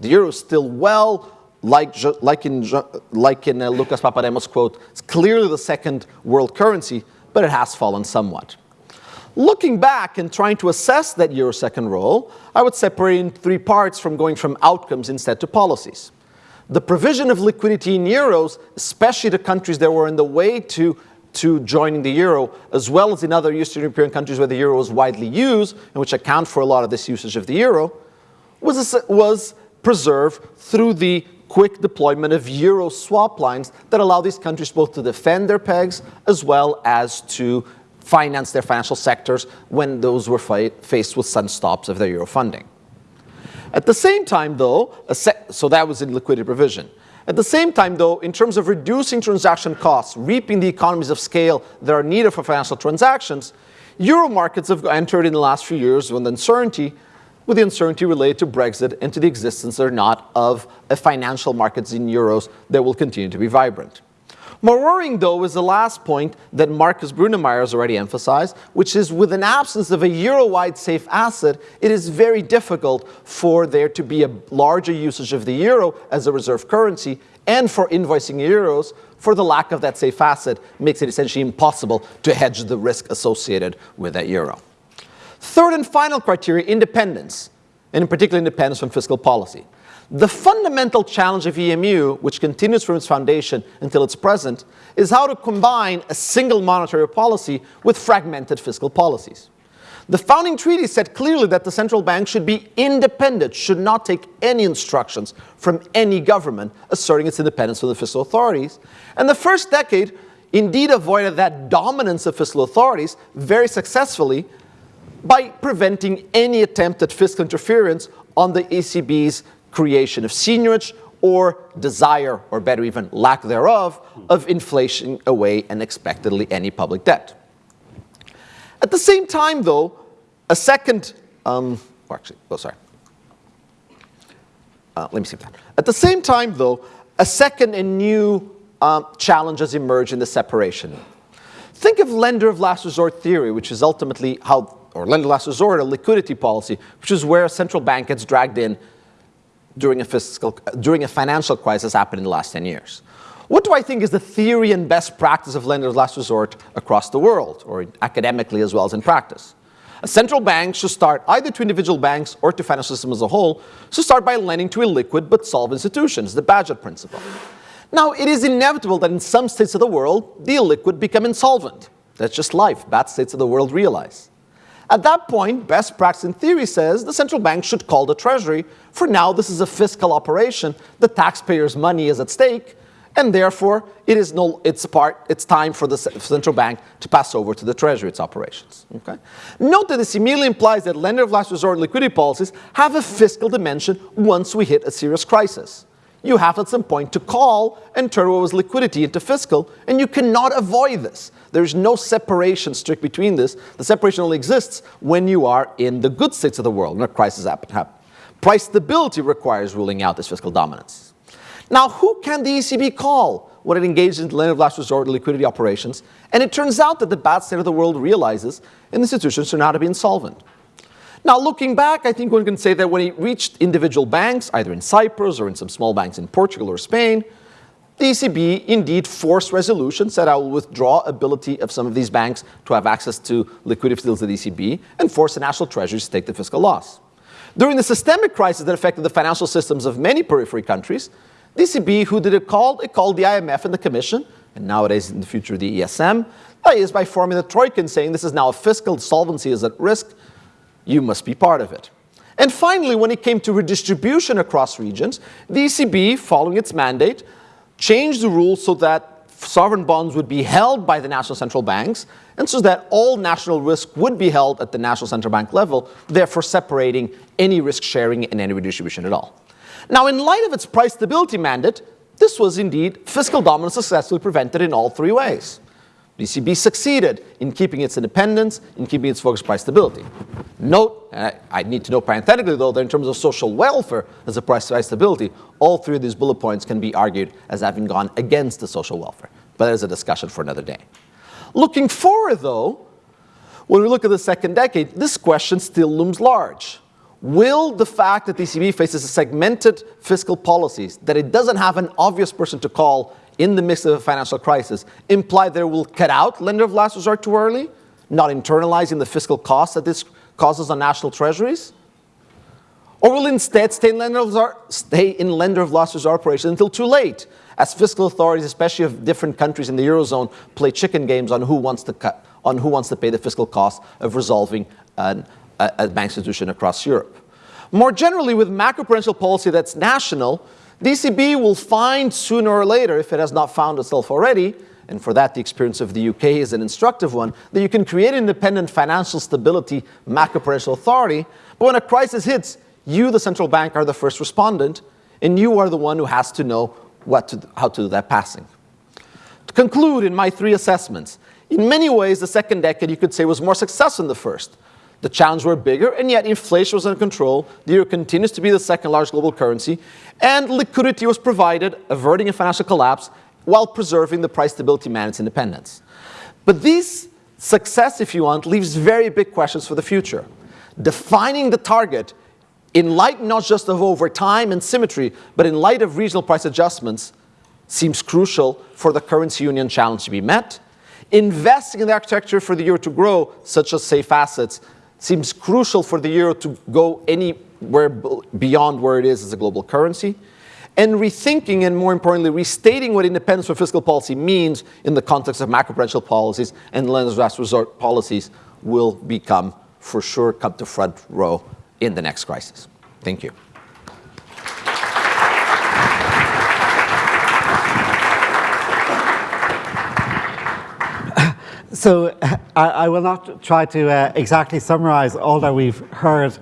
The euro is still well, like, like in, like in uh, Lucas Papademos' quote, it's clearly the second world currency, but it has fallen somewhat. Looking back and trying to assess that euro second role, I would separate in three parts from going from outcomes instead to policies. The provision of liquidity in euros, especially to countries that were in the way to, to joining the euro, as well as in other Eastern European countries where the euro is widely used, and which account for a lot of this usage of the euro, was, was preserved through the quick deployment of euro swap lines that allow these countries both to defend their pegs as well as to finance their financial sectors when those were faced with sudden stops of their euro funding. At the same time, though, so that was in liquidity provision. At the same time, though, in terms of reducing transaction costs, reaping the economies of scale that are needed for financial transactions, euro markets have entered in the last few years with uncertainty, with the uncertainty related to Brexit and to the existence or not of a financial markets in euros that will continue to be vibrant. More worrying, though, is the last point that Markus Brunnermeier has already emphasized, which is with an absence of a euro-wide safe asset, it is very difficult for there to be a larger usage of the euro as a reserve currency and for invoicing euros for the lack of that safe asset makes it essentially impossible to hedge the risk associated with that euro. Third and final criteria, independence, and in particular independence from fiscal policy. The fundamental challenge of EMU, which continues from its foundation until its present, is how to combine a single monetary policy with fragmented fiscal policies. The founding treaty said clearly that the central bank should be independent, should not take any instructions from any government, asserting its independence from the fiscal authorities. And the first decade indeed avoided that dominance of fiscal authorities very successfully by preventing any attempt at fiscal interference on the ECB's creation of seigniorage or desire, or better even lack thereof, of inflation away unexpectedly any public debt. At the same time, though, a second, um, or actually, oh, sorry. Uh, let me see that. At the same time, though, a second and new um, challenge has emerged in the separation. Think of lender of last resort theory, which is ultimately how, or lender of last resort, a liquidity policy, which is where a central bank gets dragged in during a fiscal, during a financial crisis happened in the last 10 years. What do I think is the theory and best practice of lenders last resort across the world, or academically as well as in practice? A central bank should start either to individual banks or to financial system as a whole, should start by lending to illiquid but solvent institutions, the Bagehot principle. Now, it is inevitable that in some states of the world, the illiquid become insolvent. That's just life, bad states of the world realize. At that point, best practice in theory says the central bank should call the treasury. For now, this is a fiscal operation. The taxpayers' money is at stake, and therefore it is no, it's part, it's time for the central bank to pass over to the treasury its operations. Okay? Note that this immediately implies that lender of last resort liquidity policies have a fiscal dimension once we hit a serious crisis. You have at some point to call and turn what was liquidity into fiscal, and you cannot avoid this. There's no separation strict between this. The separation only exists when you are in the good states of the world, when a crisis happens. Price stability requires ruling out this fiscal dominance. Now, who can the ECB call when it engages in the lender of last resort liquidity operations? And it turns out that the bad state of the world realizes institutions turn out to be insolvent. Now, looking back, I think one can say that when it reached individual banks, either in Cyprus or in some small banks in Portugal or Spain, the ECB indeed forced resolution, said I will withdraw ability of some of these banks to have access to liquidity facilities at the ECB, and force the national treasuries to take the fiscal loss. During the systemic crisis that affected the financial systems of many periphery countries, the ECB, who did it call? It called the IMF and the Commission, and nowadays in the future the ESM. That is by forming the Troika and saying this is now a fiscal solvency is at risk, you must be part of it. And finally, when it came to redistribution across regions, the ECB, following its mandate, changed the rules so that sovereign bonds would be held by the national central banks, and so that all national risk would be held at the national central bank level, therefore separating any risk sharing and any redistribution at all. Now, in light of its price stability mandate, this was indeed fiscal dominance successfully prevented in all three ways. ECB succeeded in keeping its independence, in keeping its focus price stability. Note, I, I need to note parenthetically though, that in terms of social welfare as a price stability, all three of these bullet points can be argued as having gone against the social welfare. But that is a discussion for another day. Looking forward though, when we look at the second decade, this question still looms large. Will the fact that the ECB faces a segmented fiscal policies, that it doesn't have an obvious person to call in the midst of a financial crisis, imply it will cut out lender of last resort too early, not internalizing the fiscal costs that this causes on national treasuries? Or will instead stay in lender of, stay in lender of last resort operations until too late, as fiscal authorities, especially of different countries in the Eurozone, play chicken games on who wants to, cut, on who wants to pay the fiscal cost of resolving an a, a bank institution across Europe. More generally, with macroprudential policy that's national, DCB will find sooner or later, if it has not found itself already, and for that the experience of the UK is an instructive one, that you can create independent financial stability macroprudential authority, but when a crisis hits, you, the central bank, are the first respondent, and you are the one who has to know what to, how to do that passing. To conclude, in my three assessments, in many ways, the second decade, you could say, was more successful than the first. The challenges were bigger, and yet inflation was under control. The euro continues to be the second largest global currency, and liquidity was provided, averting a financial collapse while preserving the price stability man its independence. But this success, if you want, leaves very big questions for the future. Defining the target in light not just of over time and symmetry, but in light of regional price adjustments, seems crucial for the currency union challenge to be met. Investing in the architecture for the euro to grow, such as safe assets, seems crucial for the euro to go anywhere beyond where it is as a global currency. And rethinking and more importantly, restating what independence from fiscal policy means in the context of macroprudential policies and lenders last resort policies will become for sure come to front row in the next crisis. Thank you. So I, I, will not try to uh, exactly summarize all that we've heard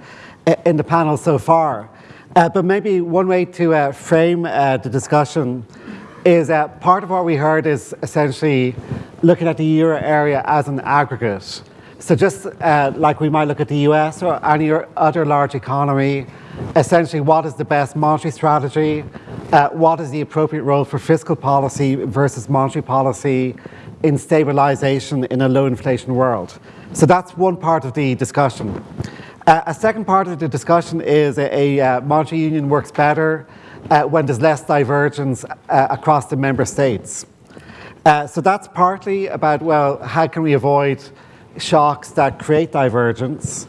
uh, in the panel so far, uh, but maybe one way to uh, frame uh, the discussion is that part of what we heard is essentially looking at the euro area as an aggregate. So just uh, like we might look at the US or any other large economy, essentially what is the best monetary strategy, what is the appropriate role for fiscal policy versus monetary policy, in stabilization in a low inflation world. So that's one part of the discussion. Uh, a second part of the discussion is a, a uh, monetary union works better uh, when there's less divergence uh, across the member states. Uh, so that's partly about, well, how can we avoid shocks that create divergence?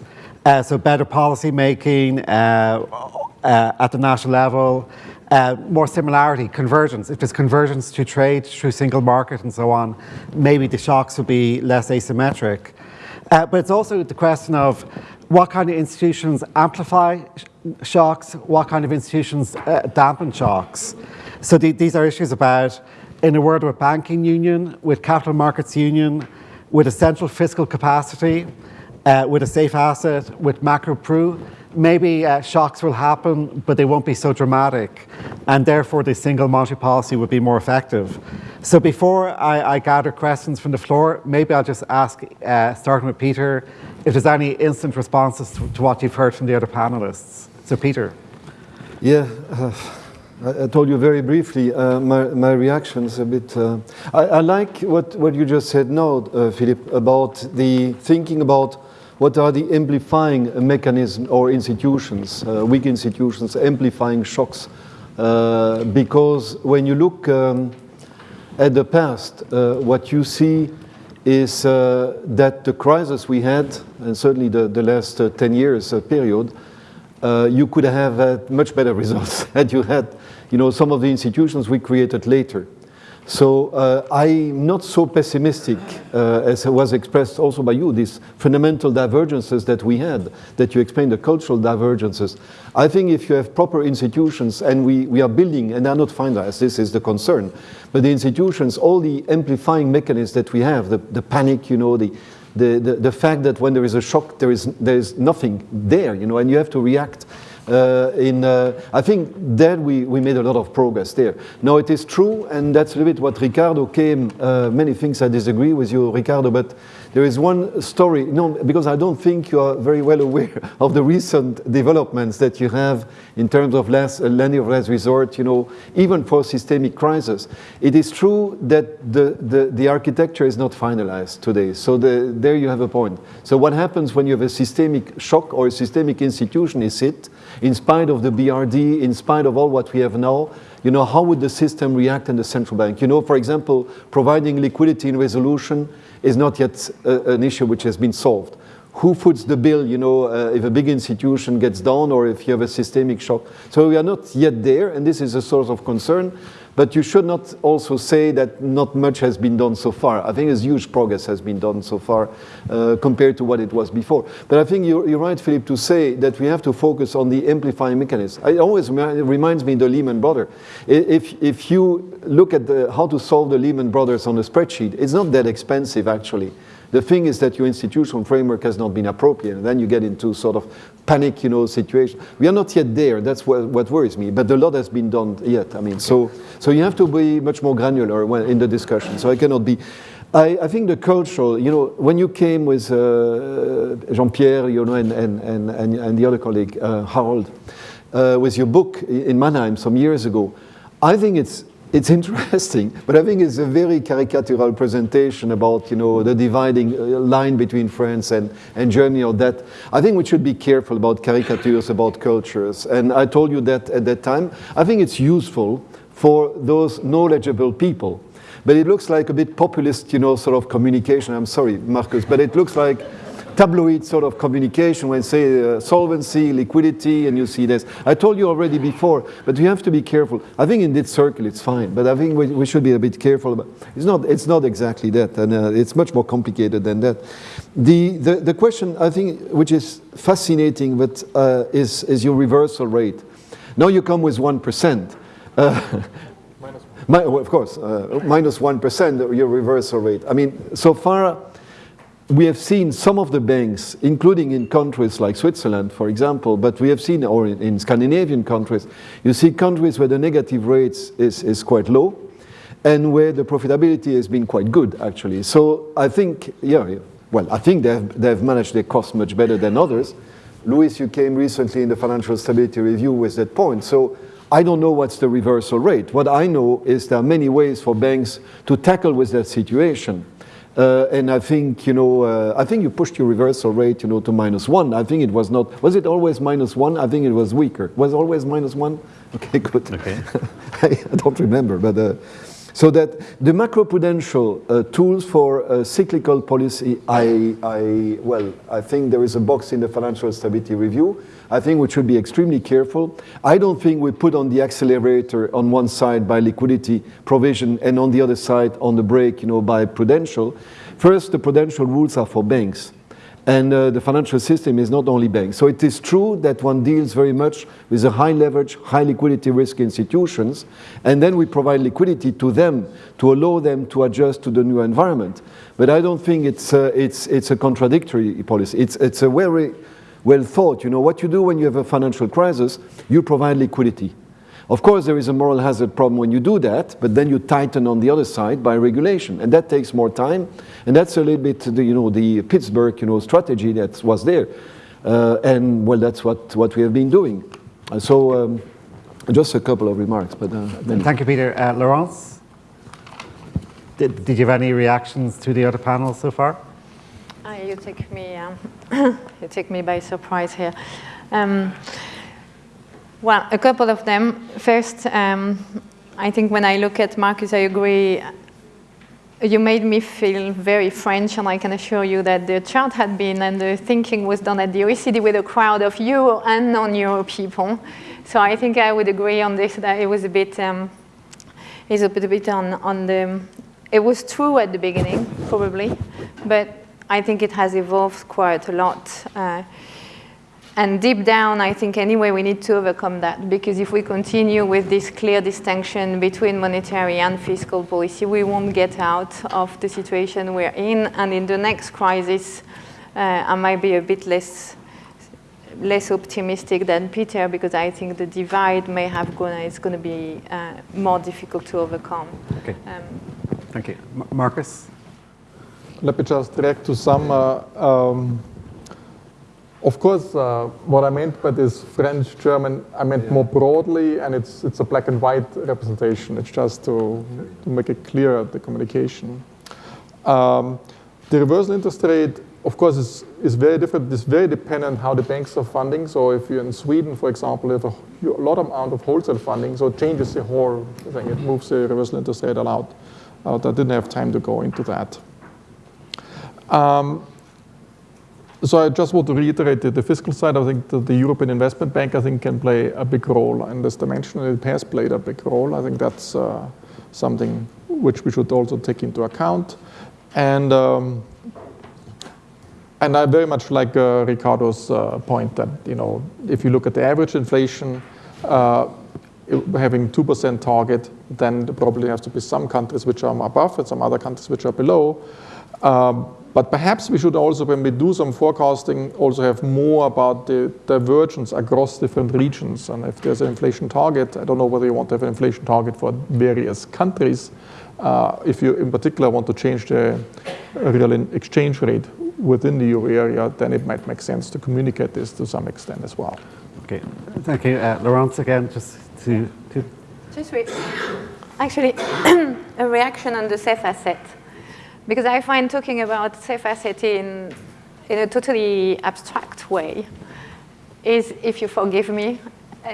So better policy making at the national level, uh, more similarity, convergence. If there's convergence to trade, through single market and so on, maybe the shocks will be less asymmetric. Uh, but it's also the question of what kind of institutions amplify sh shocks, what kind of institutions uh, dampen shocks. So the, these are issues about, in a world with banking union, with capital markets union, with a central fiscal capacity, uh, with a safe asset, with macro pru, maybe uh, shocks will happen, but they won't be so dramatic, and therefore the single monetary policy would be more effective. So before I, I gather questions from the floor, maybe I'll just ask, uh, starting with Peter, if there's any instant responses to, to, what you've heard from the other panelists. So Peter. Yeah. Uh, I told you very briefly uh, my, my reactions a bit. Uh, I, I, like what, what you just said now, uh, Philip, about the thinking about what are the amplifying mechanisms or institutions, uh, weak institutions, amplifying shocks? Uh, because when you look um, at the past, uh, what you see is uh, that the crisis we had, and certainly the, the last uh, 10 years uh, period, you could have had much better results had you had you know, some of the institutions we created later. So uh, I'm not so pessimistic uh, as was expressed also by you, these fundamental divergences that we had, that you explained, the cultural divergences. I think if you have proper institutions, and we, we are building, and they are not finalized, this is the concern, but the institutions, all the amplifying mechanisms that we have, the, the panic, you know, the, the, the, the fact that when there is a shock, there is, there is nothing there, you know, and you have to react uh, in, uh, I think that we, we made a lot of progress there. Now it is true, and that's a little bit what Ricardo came, uh, many things I disagree with you, Ricardo, but there is one story, no, because I don't think you are very well aware of the recent developments that you have in terms of less, uh, lending of last resort, you know, even for systemic crisis. It is true that the, the, the architecture is not finalized today. So the, there you have a point. So what happens when you have a systemic shock or a systemic institution is hit, in spite of the BRRD, in spite of all what we have now, you know, how would the system react in the central bank? You know, for example, providing liquidity in resolution is not yet uh, an issue which has been solved. Who foots the bill, you know, uh, if a big institution gets down or if you have a systemic shock? So we are not yet there, and this is a source of concern. But you should not also say that not much has been done so far. I think a huge progress has been done so far uh, compared to what it was before. But I think you're, you're, right, Philip, to say that we have to focus on the amplifying mechanism. It always reminds me the Lehman Brothers. If, if you look at the, how to solve the Lehman Brothers on a spreadsheet, it's not that expensive actually. The thing is that your institutional framework has not been appropriate, and then you get into sort of panic, you know, situation. We are not yet there. That's what, what worries me. But a lot has been done yet. I mean, so so you have to be much more granular when, in the discussion. So I cannot be. I, I, think the cultural, you know, when you came with uh, Jean-Pierre, you know, and, and, and, and, the other colleague, uh, Harold, uh, with your book in Mannheim some years ago, I think it's it's interesting, but I think it's a very caricatural presentation about, you know, the dividing uh, line between France and, and Germany or that. I think we should be careful about caricatures, about cultures. And I told you that at that time. I think it's useful for those knowledgeable people. But it looks like a bit populist, you know, sort of communication. I'm sorry, Markus, but it looks like tabloid sort of communication when say uh, solvency, liquidity, and you see this. I told you already before, but you have to be careful. I think in this circle it's fine, but I think we, we should be a bit careful. About, it's not. It's not exactly that, and uh, it's much more complicated than that. The, the the question I think, which is fascinating, but uh, is is your reversal rate. Now you come with one percent. Uh, my, well, of course, uh, minus 1 your reversal rate. I mean, so far, we have seen some of the banks, including in countries like Switzerland, for example, but we have seen, or in, in Scandinavian countries, you see countries where the negative rates is, is quite low and where the profitability has been quite good, actually. So I think, yeah, well, I think they've, they've managed their costs much better than others. Luis, you came recently in the Financial Stability Review with that point. So I don't know what's the reversal rate. What I know is there are many ways for banks to tackle with that situation. Uh, and I think, you know, uh, I think you pushed your reversal rate, you know, to minus one. I think it was not, was it always minus one? I think it was weaker. Was always minus one? Okay, good. Okay. I, don't remember, but uh, so that the macroprudential uh, tools for uh, cyclical policy, I, I, well, I think there is a box in the Financial Stability Review. I think we should be extremely careful. I don't think we put on the accelerator on one side by liquidity provision and on the other side on the brake, you know, by prudential. First, the prudential rules are for banks. And uh, the financial system is not only banks. So it is true that one deals very much with a high leverage, high liquidity risk institutions, and then we provide liquidity to them to allow them to adjust to the new environment. But I don't think it's, uh, it's, it's a contradictory policy. It's, it's a very well thought. You know, what you do when you have a financial crisis, you provide liquidity. Of course, there is a moral hazard problem when you do that, but then you tighten on the other side by regulation, and that takes more time. And that's a little bit, the, you know, the Pittsburgh, you know, strategy that was there. Uh, and well, that's what, what we have been doing. Uh, so, um, just a couple of remarks, but uh, thank you, Peter. Uh, Laurence, did, did you have any reactions to the other panels so far? You take me, um, you take me by surprise here. Um, well, a couple of them. First, um, I think when I look at Markus, I agree. You made me feel very French, and I can assure you that the chart had been and the thinking was done at the OECD with a crowd of Euro and non-Euro people. So I think I would agree on this that it was a bit, um, is a bit on, on the. It was true at the beginning, probably, but I think it has evolved quite a lot. Uh, and deep down, I think anyway, we need to overcome that because if we continue with this clear distinction between monetary and fiscal policy, we won't get out of the situation we're in. And in the next crisis, uh, I might be a bit less less optimistic than Peter because I think the divide may have gone, it's going to be uh, more difficult to overcome. Okay. Um, Thank you. M Markus? Let me just react to some uh, um, of course, uh, what I meant by this French, German, I meant yeah. more broadly, and it's, it's a black and white representation. It's just to, to make it clear, the communication. Um, the reversal interest rate, of course, is, is very different. It's very dependent how the banks are funding. So if you're in Sweden, for example, you have a, a lot amount of wholesale funding, so it changes the whole thing. It moves the reversal interest rate a lot. Uh, I didn't have time to go into that. Um, so I just want to reiterate that the fiscal side, I think the European Investment Bank, I think, can play a big role in this dimension. It has played a big role. I think that's uh, something which we should also take into account. And um, and I very much like uh, Ricardo's uh, point that you know if you look at the average inflation, uh, having two percent target, then there probably has to be some countries which are above and some other countries which are below. Um, but perhaps we should also, when we do some forecasting, also have more about the divergence across different regions. And if there's an inflation target, I don't know whether you want to have an inflation target for various countries. Uh, if you in particular want to change the real exchange rate within the euro area, then it might make sense to communicate this to some extent as well. Okay, thank you. Uh, Laurence, again, just to... to just wait. Actually, a reaction on the safe asset. Because I find talking about safe asset in, in a totally abstract way is, if you forgive me,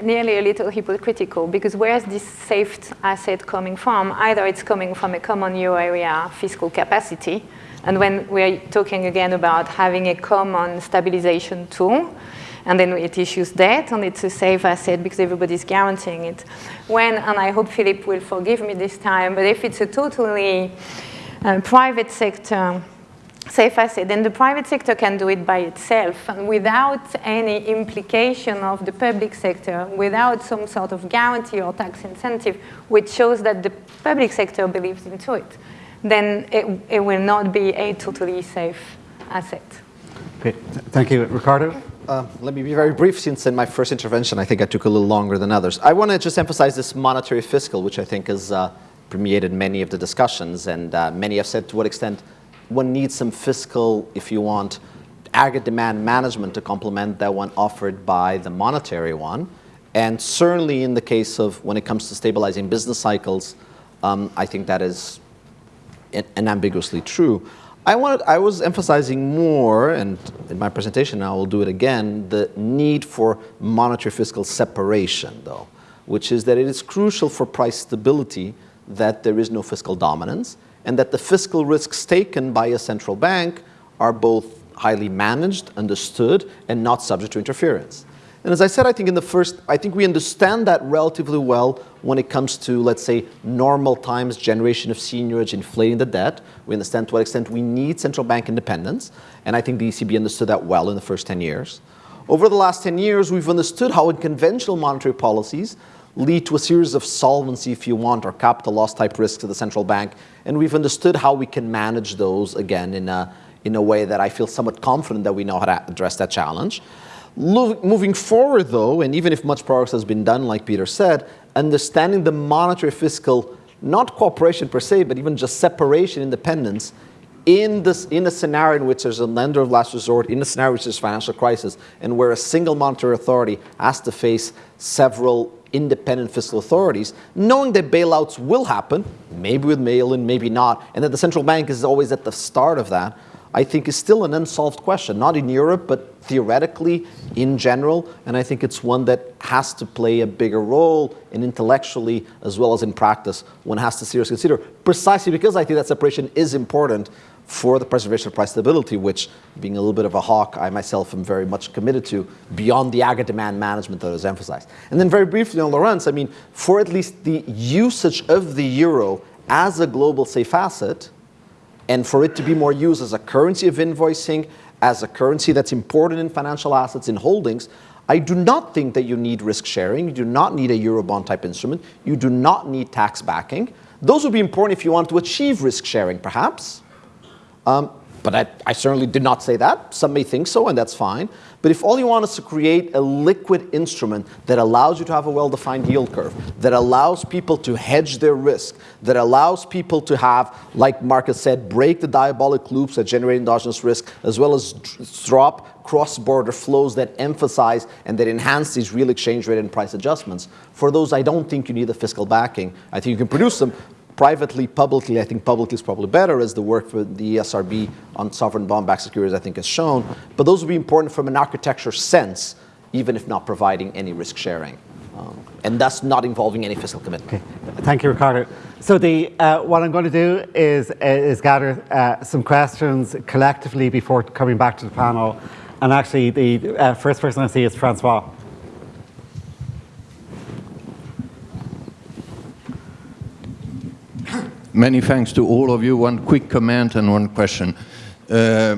nearly a little hypocritical because where is this safe asset coming from? Either it's coming from a common euro area fiscal capacity, And when we're talking again about having a common stabilization tool, and then it issues debt, and it's a safe asset because everybody's guaranteeing it. When, and I hope Philip will forgive me this time, but if it's a totally uh, private sector safe asset, then the private sector can do it by itself and without any implication of the public sector, without some sort of guarantee or tax incentive, which shows that the public sector believes into it, then it, it will not be a totally safe asset. Okay, thank you. Ricardo? Uh, let me be very brief since in my first intervention I think I took a little longer than others. I want to just emphasize this monetary fiscal, which I think is uh, permeated many of the discussions, and uh, many have said to what extent one needs some fiscal, if you want, aggregate demand management to complement that one offered by the monetary one. And certainly in the case of when it comes to stabilizing business cycles, um, I think that is unambiguously true. I, wanted, I was emphasizing more, and in my presentation I will do it again, the need for monetary fiscal separation, though, which is that it is crucial for price stability that there is no fiscal dominance, and that the fiscal risks taken by a central bank are both highly managed, understood, and not subject to interference. And as I said, I think in the first, I think we understand that relatively well when it comes to, let's say, normal times, generation of seigniorage, inflating the debt. We understand to what extent we need central bank independence. And I think the ECB understood that well in the first 10 years. Over the last 10 years, we've understood how in conventional monetary policies lead to a series of solvency, if you want, or capital loss type risks to the central bank. And we've understood how we can manage those, again, in a, in a way that I feel somewhat confident that we know how to address that challenge. Lo moving forward, though, and even if much progress has been done, like Peter said, understanding the monetary fiscal, not cooperation per se, but even just separation, independence, in, this, in a scenario in which there's a lender of last resort, in a scenario which there's financial crisis, and where a single monetary authority has to face several independent fiscal authorities, knowing that bailouts will happen, maybe with bail-in, maybe not, and that the central bank is always at the start of that, I think is still an unsolved question, not in Europe, but theoretically in general, and I think it's one that has to play a bigger role in intellectually as well as in practice, one has to seriously consider, precisely because I think that separation is important for the preservation of price stability, which, being a little bit of a hawk, I myself am very much committed to, beyond the aggregate demand management that is emphasized. And then very briefly on Laurence, I mean, for at least the usage of the euro as a global safe asset, and for it to be more used as a currency of invoicing, as a currency that's important in financial assets, in holdings, I do not think that you need risk sharing. You do not need a Eurobond type instrument. You do not need tax backing. Those would be important if you want to achieve risk sharing, perhaps. Um, but I, I, certainly did not say that. Some may think so, and that's fine. But if all you want is to create a liquid instrument that allows you to have a well-defined yield curve, that allows people to hedge their risk, that allows people to have, like Markus said, break the diabolic loops that generate endogenous risk, as well as drop cross-border flows that emphasize and that enhance these real exchange rate and price adjustments. For those, I don't think you need the fiscal backing. I think you can produce them, privately, publicly, I think publicly is probably better as the work for the ESRB on sovereign bond-backed securities I think has shown. But those would be important from an architecture sense, even if not providing any risk sharing. Um, and thus not involving any fiscal commitment. Okay. Thank you, Ricardo. So the, uh, what I'm going to do is, uh, is gather uh, some questions collectively before coming back to the panel. And actually, the uh, first person I see is Francois. Many thanks to all of you. One quick comment and one question. Uh,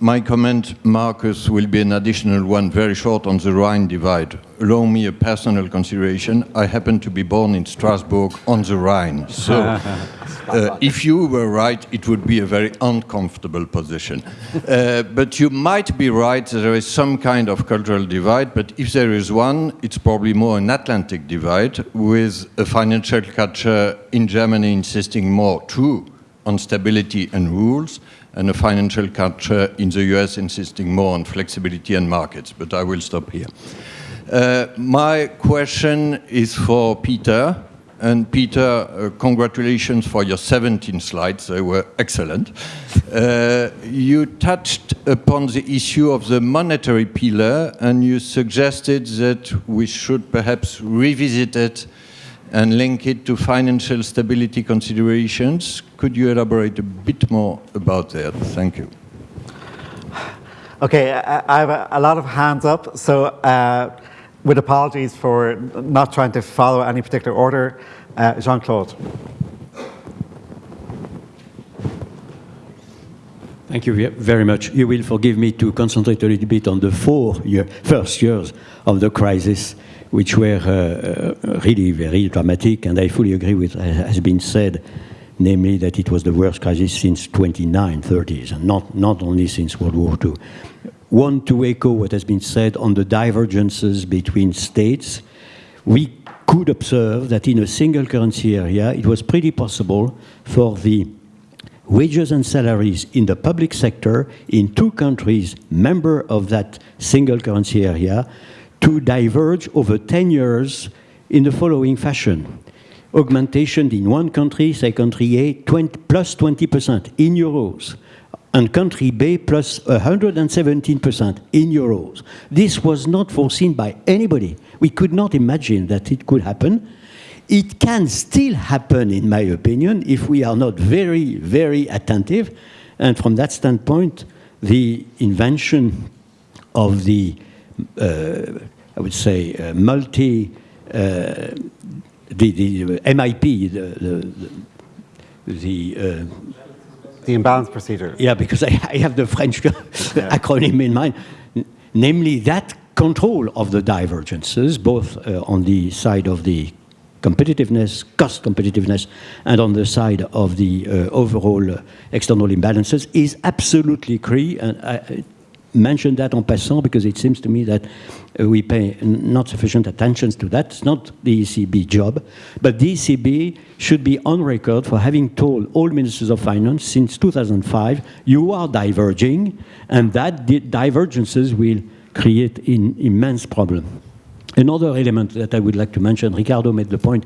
my comment, Markus, will be an additional one, very short, on the Rhine divide. Allow me a personal consideration. I happen to be born in Strasbourg on the Rhine. So uh, if you were right, it would be a very uncomfortable position. Uh, but you might be right that there is some kind of cultural divide, but if there is one, it's probably more an Atlantic divide with a financial culture in Germany insisting more, too, on stability and rules, and a financial culture in the US insisting more on flexibility and markets. But I will stop here. Uh, my question is for Peter. And Peter, uh, congratulations for your 17 slides. They were excellent. Uh, you touched upon the issue of the monetary pillar, and you suggested that we should perhaps revisit it and link it to financial stability considerations. Could you elaborate a bit more about that? Thank you. Okay, I, I have a, a, lot of hands up, so uh, with apologies for not trying to follow any particular order, uh, Jean-Claude. Thank you very much. You will forgive me to concentrate a little bit on the four year, first years of the crisis, which were uh, uh, really very dramatic, and I fully agree with what has been said, namely that it was the worst crisis since 2930s, and not, not only since World War II. Want to echo what has been said on the divergences between states. We could observe that in a single currency area, it was pretty possible for the wages and salaries in the public sector in two countries, member of that single currency area, to diverge over 10 years in the following fashion. Augmentation in one country, say country A, 20, plus 20% in euros, and country B plus 117% in euros. This was not foreseen by anybody. We could not imagine that it could happen. It can still happen, in my opinion, if we are not very, very attentive. And from that standpoint, the invention of the, I would say, uh, multi, uh, the, the MIP, the, the, the uh, the imbalance procedure. Yeah, because I, I have the French yeah. acronym in mind, namely that control of the divergences, both uh, on the side of the competitiveness, cost competitiveness, and on the side of the uh, overall uh, external imbalances is absolutely key. And I mention that en passant because it seems to me that uh, we pay not sufficient attention to that. It's not the ECB job, but the ECB should be on record for having told all ministers of finance since 2005, you are diverging, and that divergences will create an immense problem. Another element that I would like to mention, Ricardo made the point,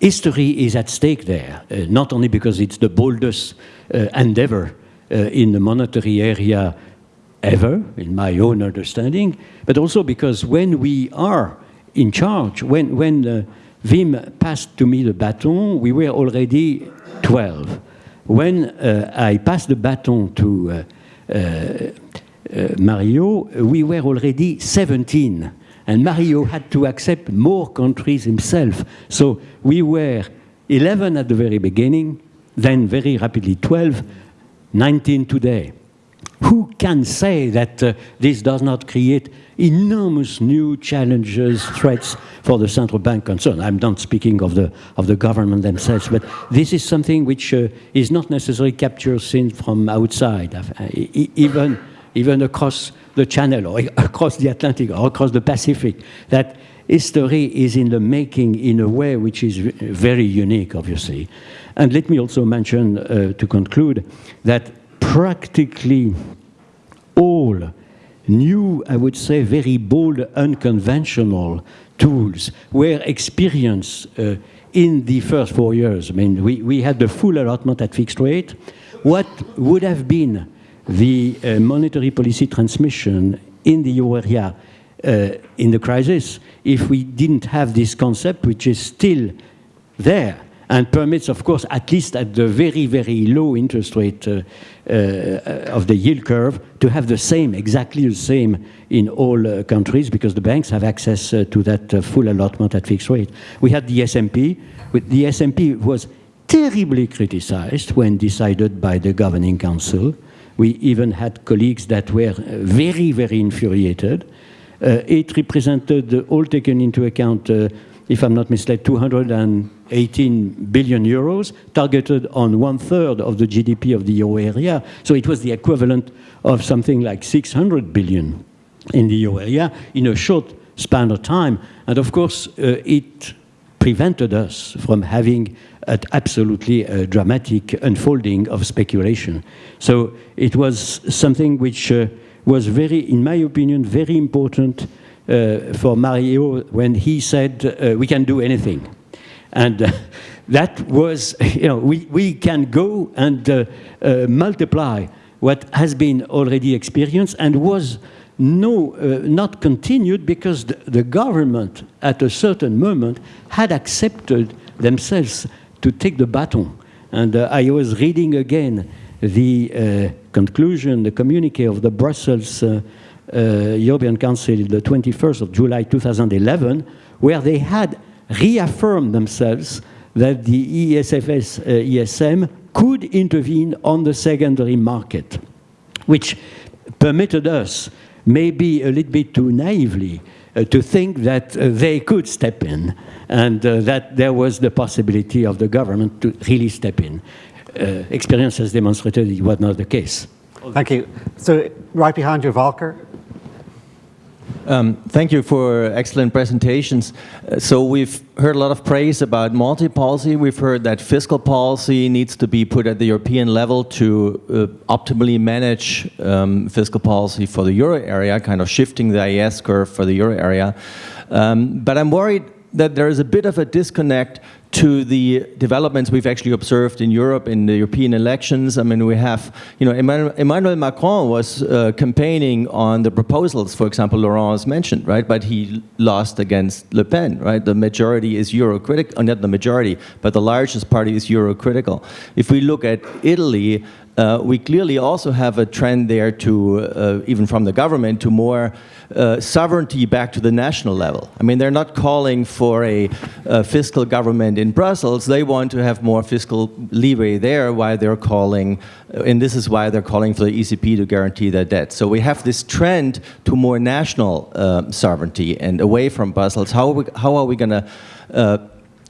history is at stake there, uh, not only because it's the boldest uh, endeavor uh, in the monetary area ever, in my own understanding, but also because when we are in charge, when, when uh, passed to me the baton, we were already 12. When uh, I passed the baton to uh, uh Mario, we were already 17 and Mario had to accept more countries himself. So we were 11 at the very beginning, then very rapidly 12, 19 today. Who can say that uh, this does not create enormous new challenges, threats for the central bank concerned? I'm not speaking of the, of the government themselves, but this is something which uh, is not necessarily captured seen from outside, uh, even, even across the channel or across the Atlantic or across the Pacific, that history is in the making in a way which is very unique, obviously. And let me also mention, uh, to conclude, that practically all new, I would say, very bold, unconventional tools were experienced uh, in the first four years. I mean, we, we had the full allotment at fixed rate. What would have been the uh, monetary policy transmission in the euro area uh, in the crisis if we didn't have this concept, which is still there and permits, of course, at least at the very, very low interest rate uh, of the yield curve, to have the same, exactly the same in all uh, countries, because the banks have access uh, to that uh, full allotment at fixed rate. We had the SMP. With the SMP was terribly criticized when decided by the governing council. We even had colleagues that were uh, very, very infuriated. Uh, it represented, all taken into account, uh, if I'm not misled, 218 billion euros, targeted on one third of the GDP of the euro area. So it was the equivalent of something like 600 billion in the euro area in a short span of time. And of course, uh, it prevented us from having an absolutely uh, dramatic unfolding of speculation. So it was something which uh, was very, in my opinion, very important for Mario when he said, uh, we can do anything. And uh, that was, you know, we, we can go and uh, multiply what has been already experienced and was no, uh, not continued because the, the, government, at a certain moment, had accepted themselves to take the baton. And uh, I was reading again the uh, conclusion, the communique of the Brussels uh, uh, European Council, the 21st of July 2011, where they had reaffirmed themselves that the ESFS uh, ESM could intervene on the secondary market, which permitted us, maybe a little bit too naively, uh, to think that uh, they could step in and uh, that there was the possibility of the government to really step in. Uh, experience has demonstrated it was not the case. Thank you. So right behind you, Volker. Um, thank you for excellent presentations. Uh, so we've heard a lot of praise about multi-policy. We've heard that fiscal policy needs to be put at the European level to uh, optimally manage um, fiscal policy for the euro area, kind of shifting the IS curve for the euro area. Um, but I'm worried that there is a bit of a disconnect to the developments we've actually observed in Europe in the European elections. I mean, we have, you know, Emmanuel Macron was uh, campaigning on the proposals, for example, Laurence mentioned, right? But he lost against Le Pen, right? The majority is Euro-critical, uh, not the majority, but the largest party is Euro-critical. If we look at Italy, uh, we clearly also have a trend there to, uh, even from the government, to more uh, sovereignty back to the national level. I mean, they're not calling for a, a, fiscal government in Brussels. They want to have more fiscal leeway there, why they're calling, and this is why they're calling for the ECB to guarantee their debt. So we have this trend to more national uh, sovereignty and away from Brussels. How are we, how are we going to uh,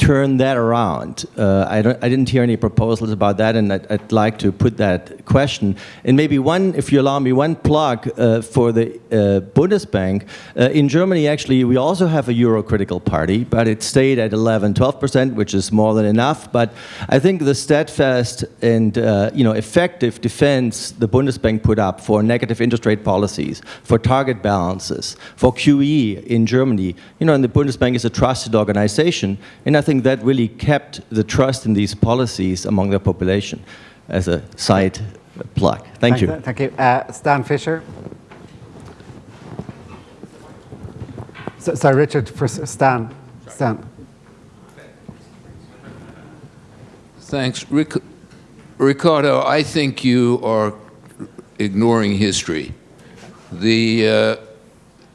turn that around? Uh, I, I, didn't hear any proposals about that, and I'd, I'd, like to put that question. And maybe one, if you allow me, one plug uh, for the uh, Bundesbank. Uh, in Germany, actually, we also have a euro-critical party, but it stayed at 11, 12%, which is more than enough. But I think the steadfast and uh, you know effective defense the Bundesbank put up for negative interest rate policies, for target balances, for QE in Germany, you know, and the Bundesbank is a trusted organization, and I think think that really kept the trust in these policies among the population as a side plug. Thank, thank you. Thank you. Uh, Stan Fischer. So, sorry, Richard, for Stan. Stan. Thanks. Ric Ricardo, I think you are ignoring history. The uh,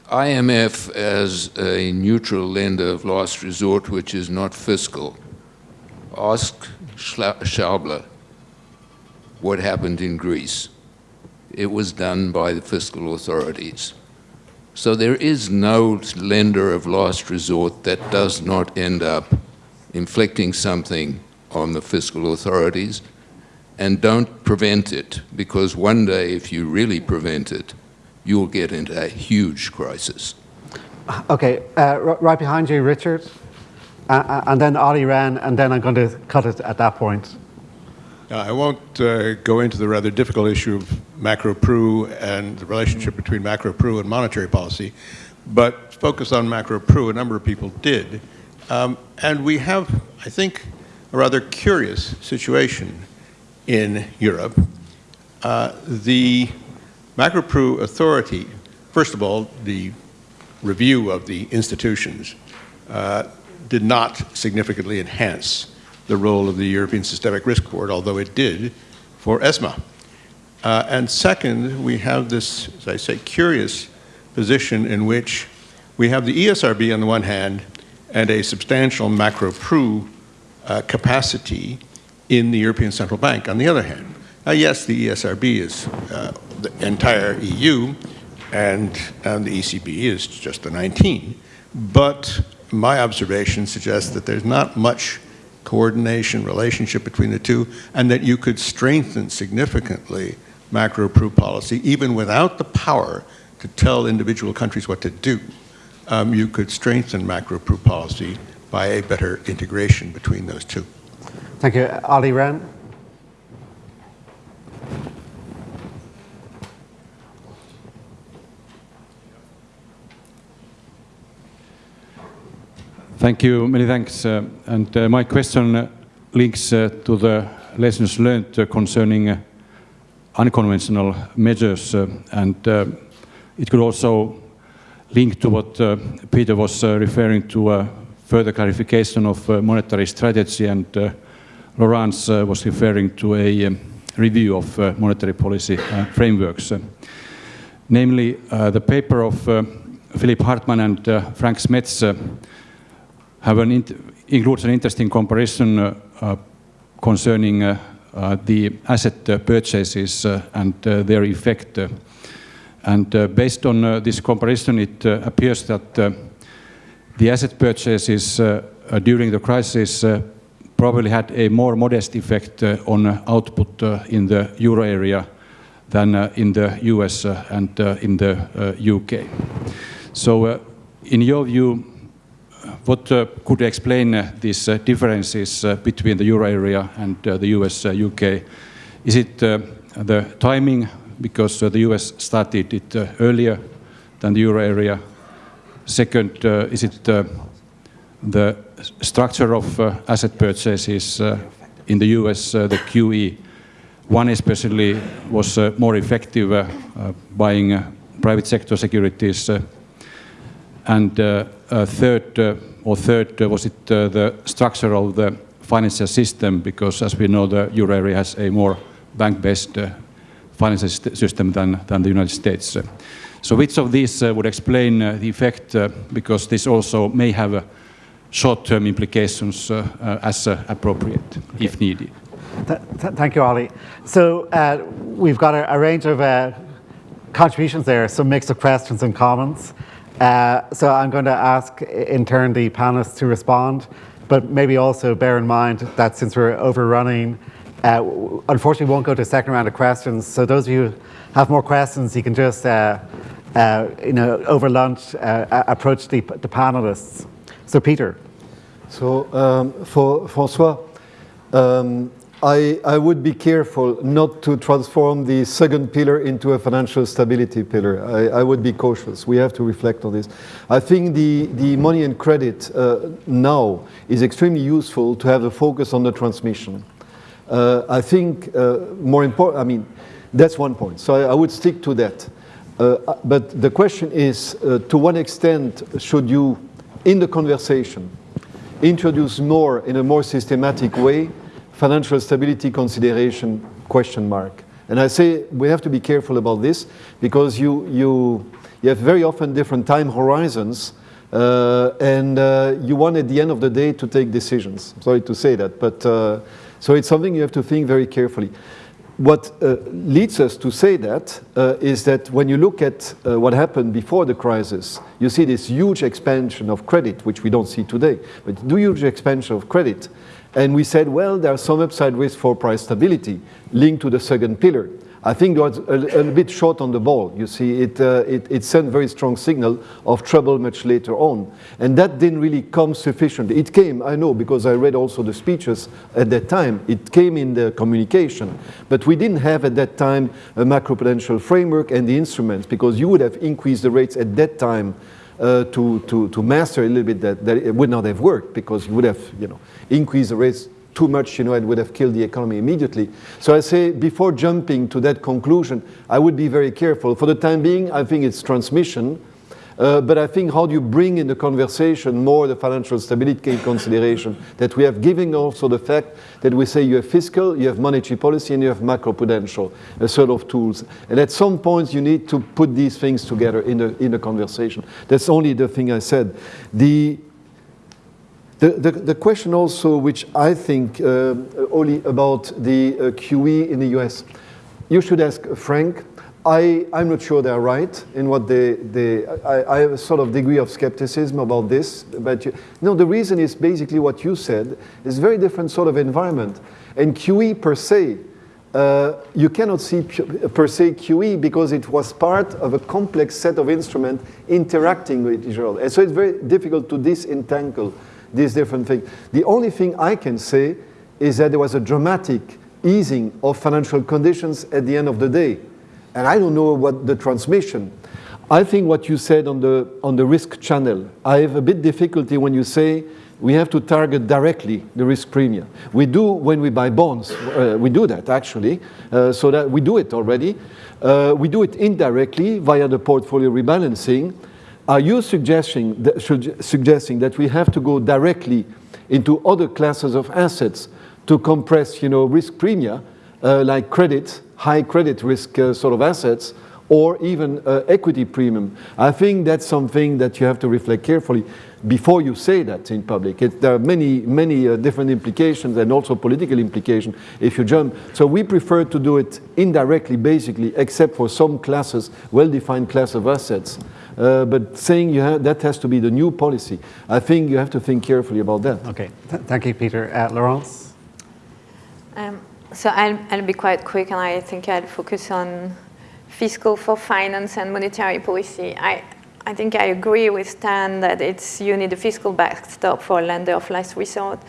IMF as a neutral lender of last resort, which is not fiscal, ask Schäuble what happened in Greece. It was done by the fiscal authorities. So there is no lender of last resort that does not end up inflicting something on the fiscal authorities and don't prevent it because one day if you really prevent it, you'll get into a huge crisis. Okay, uh, right behind you, Richard, uh, uh, and then Olli Rehn, and then I'm going to cut it at that point. I won't uh, go into the rather difficult issue of macro-pru and the relationship between macro-pru and monetary policy, but focus on macro-pru, a number of people did. Um, and we have, I think, a rather curious situation in Europe. Uh, the Macropru authority, first of all, the review of the institutions uh, did not significantly enhance the role of the European Systemic Risk Board, although it did for ESMA. Uh, and second, we have this, as I say, curious position in which we have the ESRB on the one hand and a substantial macro-pru uh, capacity in the European Central Bank on the other hand. Now, yes, the ESRB is uh, the entire EU, and, and the ECB is just the 19. But my observation suggests that there's not much coordination, relationship between the two, and that you could strengthen significantly macro-pru policy even without the power to tell individual countries what to do. Um, you could strengthen macro-pru policy by a better integration between those two. Thank you. Olli Rehn. Thank you. Many thanks. Uh, and uh, my question uh, links uh, to the lessons learned uh, concerning uh, unconventional measures. and it could also link to what Peter was referring to, further clarification of monetary strategy, and Laurence was referring to a um, review of monetary policy frameworks. namely, the paper of Philipp Hartmann and Frank Smets have an includes an interesting comparison uh, uh, concerning uh, the asset purchases and their effect and uh, based on uh, this comparison, it uh, appears that the asset purchases during the crisis probably had a more modest effect on output in the euro area than in the US and in the UK. So in your view, what uh, could explain uh, these uh, differences uh, between the euro area and uh, the US UK? Uh, is it the timing because the US started it earlier than the euro area. Second, is it the structure of asset purchases in the US, the QE? One especially was more effective buying private sector securities. and third, or third, was it the structure of the financial system? Because as we know, the euro area has a more bank-based financial system than, than the United States. So which of these uh, would explain uh, the effect, uh, because this also may have short-term implications as appropriate, if needed. Th th thank you, Olli. So uh, we've got a, a range of uh, contributions there, some mix of questions and comments. Uh, so I'm going to ask in turn the panelists to respond, but maybe also bear in mind that since we're overrunning, uh, unfortunately, won't go to a second round of questions. So those of you who have more questions, you can just, uh, uh, you know, over lunch, uh, approach the, the, panelists. So Peter. So um, for Francois, um, I, I, would be careful not to transform the second pillar into a financial stability pillar. I, I, would be cautious. We have to reflect on this. I think the, the money and credit uh, now is extremely useful to have a focus on the transmission. Uh, I think uh, more important, I mean, that's one point. So I, I would stick to that. Uh, but the question is, to what extent should you, in the conversation, introduce more, in a more systematic way, financial stability consideration question mark. And I say we have to be careful about this because you, you, you have very often different time horizons uh, and uh, you want at the end of the day to take decisions. Sorry to say that, but uh, so it's something you have to think very carefully. What uh, leads us to say that uh, is that when you look at uh, what happened before the crisis, you see this huge expansion of credit, which we don't see today, but do huge expansion of credit. And we said, well, there are some upside risks for price stability linked to the second pillar. I think it was a, a bit short on the ball. You see, it, uh, it, it, sent very strong signal of trouble much later on. And that didn't really come sufficiently. It came, I know, because I read also the speeches at that time. It came in the communication. But we didn't have at that time a macroprudential framework and the instruments, because you would have increased the rates at that time uh, to, to, to master a little bit that, that it would not have worked, because you would have you know, increased the rates too much, you know, it would have killed the economy immediately. So I say, before jumping to that conclusion, I would be very careful. For the time being, I think it's transmission. Uh, but I think how do you bring in the conversation more the financial stability consideration that we have given also the fact that we say you have fiscal, you have monetary policy, and you have macroprudential, a sort of tools. And at some point you need to put these things together in the, in the conversation. That's only the thing I said. The, the, the, the, question also, which I think, uh, about the uh, QE in the US, you should ask Frank. I, I'm not sure they're right in what they, they I, I have a sort of degree of skepticism about this. But you, no, the reason is basically what you said, is very different sort of environment. And QE per se, uh, you cannot see per se QE because it was part of a complex set of instruments interacting with each other. And so it's very difficult to disentangle these different things. The only thing I can say is that there was a dramatic easing of financial conditions at the end of the day. And I don't know what the transmission. I think what you said on the, on the risk channel, I have a bit difficulty when you say we have to target directly the risk premium. We do when we buy bonds, uh, we do that actually, uh, so that we do it already. Uh, we do it indirectly via the portfolio rebalancing. Are you suggesting that, suggesting that we have to go directly into other classes of assets to compress, you know, risk premium, uh, like credit, high credit risk uh, sort of assets, or even uh, equity premium. I think that's something that you have to reflect carefully before you say that in public. It, there are many, many uh, different implications and also political implications if you jump. So we prefer to do it indirectly, basically, except for some classes, well-defined class of assets. Uh, but saying you that has to be the new policy, I think you have to think carefully about that. Okay, Th thank you, Peter. Uh, Laurence? Um, so I'll, I'll be quite quick, and I think I'll focus on fiscal for finance and monetary policy. I, I think I agree with Stan that it's, you need a fiscal backstop for lender of last resort.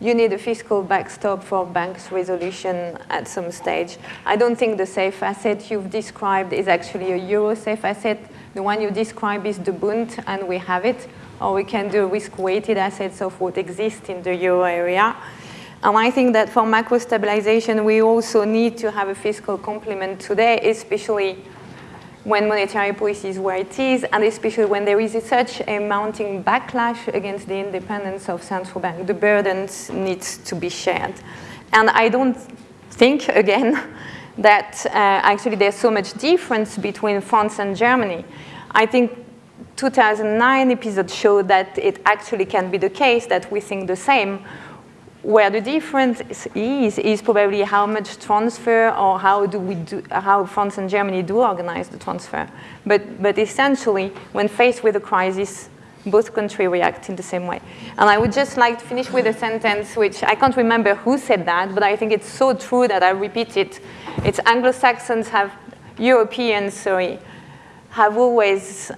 You need a fiscal backstop for banks' resolution at some stage. I don't think the safe asset you've described is actually a euro safe asset. The one you describe is the Bund, and we have it. Or we can do risk-weighted assets of what exists in the euro area. And I think that for macro stabilization, we also need to have a fiscal complement today, especially when monetary policy is where it is, and especially when there is such a mounting backlash against the independence of central bank. The burdens need to be shared. And I don't think, again, that uh, actually there's so much difference between France and Germany. I think 2009 episode showed that it actually can be the case that we think the same, where the difference is, is probably how much transfer or how do we do, how France and Germany do organize the transfer. But, but essentially, when faced with a crisis, both countries react in the same way. And I would just like to finish with a sentence which I can't remember who said that, but I think it's so true that I repeat it. It's Anglo-Saxons have, Europeans, sorry, have always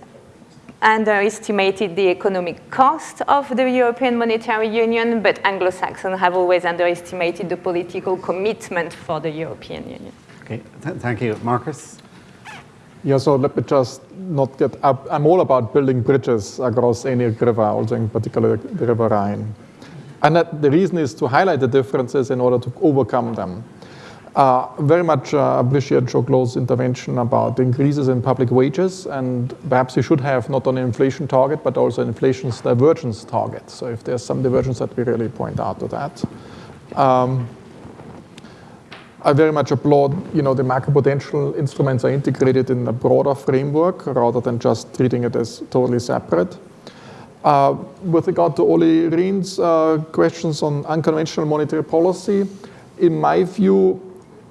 underestimated the economic cost of the European Monetary Union, but Anglo-Saxons have always underestimated the political commitment for the European Union. Okay, Th thank you. Markus? Yeah, so let me just not get up. I'm all about building bridges across any river, also in particular the River Rhine. And that the reason is to highlight the differences in order to overcome them. Uh, very much uh, appreciate Joe Clo's intervention about increases in public wages, and perhaps we should have not only inflation target, but also an inflation divergence target. So if there's some divergence that we really point out to that. Um, I very much applaud, you know, the macroprudential instruments are integrated in a broader framework rather than just treating it as totally separate. Uh, with regard to Olli Rehn's uh, questions on unconventional monetary policy, in my view,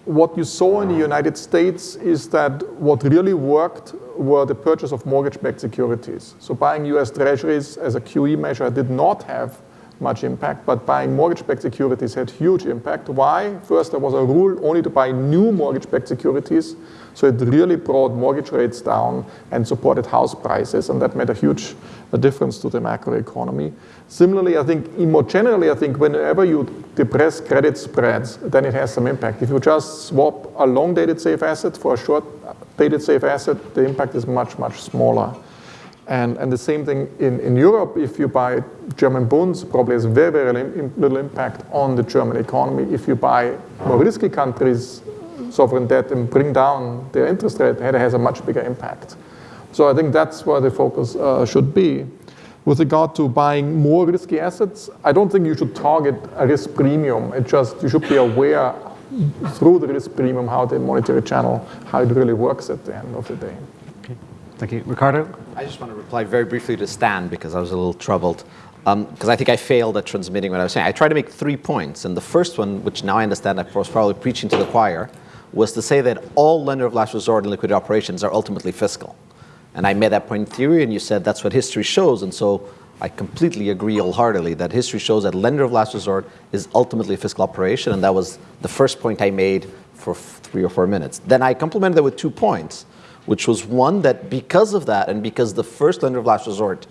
what you saw in the United States is that what really worked were the purchase of mortgage-backed securities. So buying US treasuries as a QE measure did not have much impact, but buying mortgage-backed securities had huge impact. Why? First, there was a rule only to buy new mortgage-backed securities, so it really brought mortgage rates down and supported house prices, and that made a huge difference to the macroeconomy. Similarly, I think more generally, I think whenever you depress credit spreads, then it has some impact. If you just swap a long-dated safe asset for a short-dated safe asset, the impact is much, much smaller. And, and the same thing in, in Europe, if you buy German bonds, probably has very, very little impact on the German economy. If you buy more risky countries, sovereign debt, and bring down their interest rate, it has a much bigger impact. So I think that's where the focus uh, should be. With regard to buying more risky assets, I don't think you should target a risk premium. It just, you should be aware through the risk premium how the monetary channel, how it really works at the end of the day. Thank you. Ricardo? I just want to reply very briefly to Stan because I was a little troubled. Because um, I think I failed at transmitting what I was saying. I tried to make three points. And the first one, which now I understand I was probably preaching to the choir, was to say that all lender of last resort and liquidity operations are ultimately fiscal. And I made that point in theory, and you said that's what history shows. And so I completely agree wholeheartedly that history shows that lender of last resort is ultimately a fiscal operation. And that was the first point I made for three or four minutes. Then I complemented that with two points, which was one that because of that, and because the first lender of last resort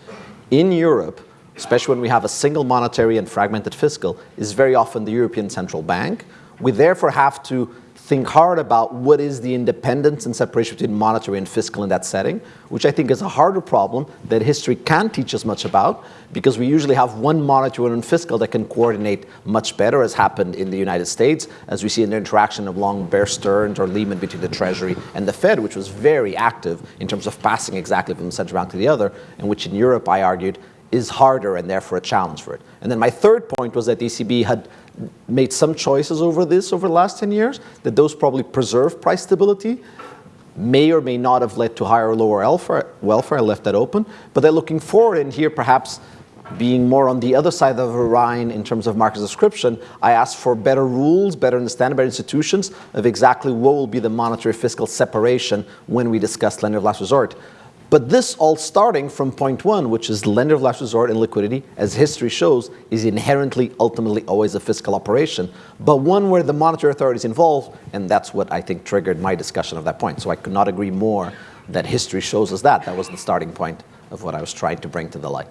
in Europe, especially when we have a single monetary and fragmented fiscal, is very often the European Central Bank, we therefore have to think hard about what is the independence and separation between monetary and fiscal in that setting, which I think is a harder problem that history can teach us much about because we usually have one monetary and fiscal that can coordinate much better as happened in the United States, as we see in the interaction of long Bear Stearns or Lehman between the Treasury and the Fed, which was very active in terms of passing exactly from the central bank to the other, and which in Europe, I argued, is harder and therefore a challenge for it. And then my third point was that the ECB had made some choices over this over the last 10 years, that those probably preserve price stability, may or may not have led to higher or lower welfare, welfare, I left that open, but they're looking forward and here perhaps being more on the other side of the Rhine in terms of market description, I ask for better rules, better understanding, better institutions of exactly what will be the monetary fiscal separation when we discuss lender of last resort. But this all starting from point one, which is lender of last resort and liquidity, as history shows, is inherently, ultimately, always a fiscal operation, but one where the monetary authority is involved, and that's what I think triggered my discussion of that point. So I could not agree more that history shows us that. That was the starting point of what I was trying to bring to the light.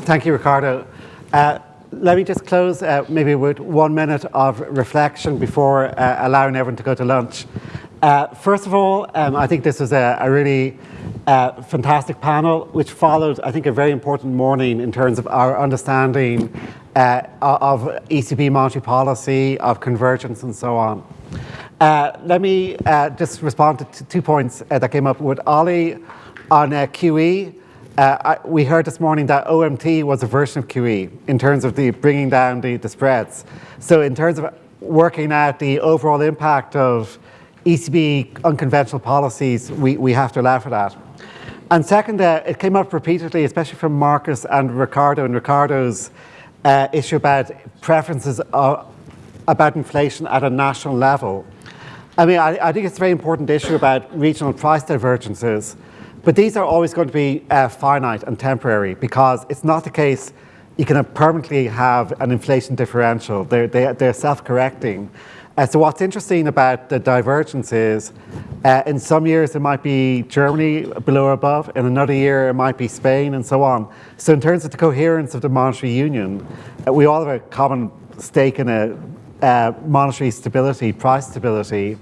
Thank you, Ricardo. Uh, let me just close uh, maybe with one minute of reflection before uh, allowing everyone to go to lunch. Uh, first of all, um, I think this was a, a really uh, fantastic panel, which followed, I think, a very important morning in terms of our understanding uh, of ECB monetary policy, of convergence, and so on. let me just respond to two points that came up with Olli on QE. Uh, I, we heard this morning that OMT was a version of QE in terms of the bringing down the, the spreads. So in terms of working out the overall impact of ECB unconventional policies, we, we have to laugh at that. And second, uh, it came up repeatedly, especially from Markus and Ricardo, and Ricardo's uh, issue about preferences uh, about inflation at a national level. I mean, I, I, think it's a very important issue about regional price divergences. But these are always going to be uh, finite and temporary because it's not the case you can permanently have an inflation differential. They're, they, are they are self-correcting. Uh, so what's interesting about the divergence is uh, in some years it might be Germany below or above, in another year it might be Spain and so on. So in terms of the coherence of the monetary union, uh, we all have a common stake in a uh, monetary stability, price stability,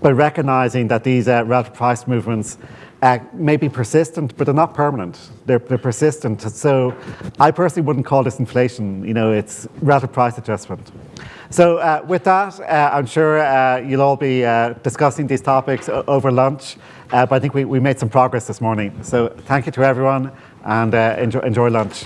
but recognizing that these uh, relative price movements uh, may be persistent, but they're not permanent. They're, they're, persistent. So I personally wouldn't call this inflation. You know, it's relative price adjustment. So uh, with that, uh, I'm sure uh, you'll all be uh, discussing these topics over lunch, uh, but I think we, we made some progress this morning. So thank you to everyone and enjoy, enjoy lunch.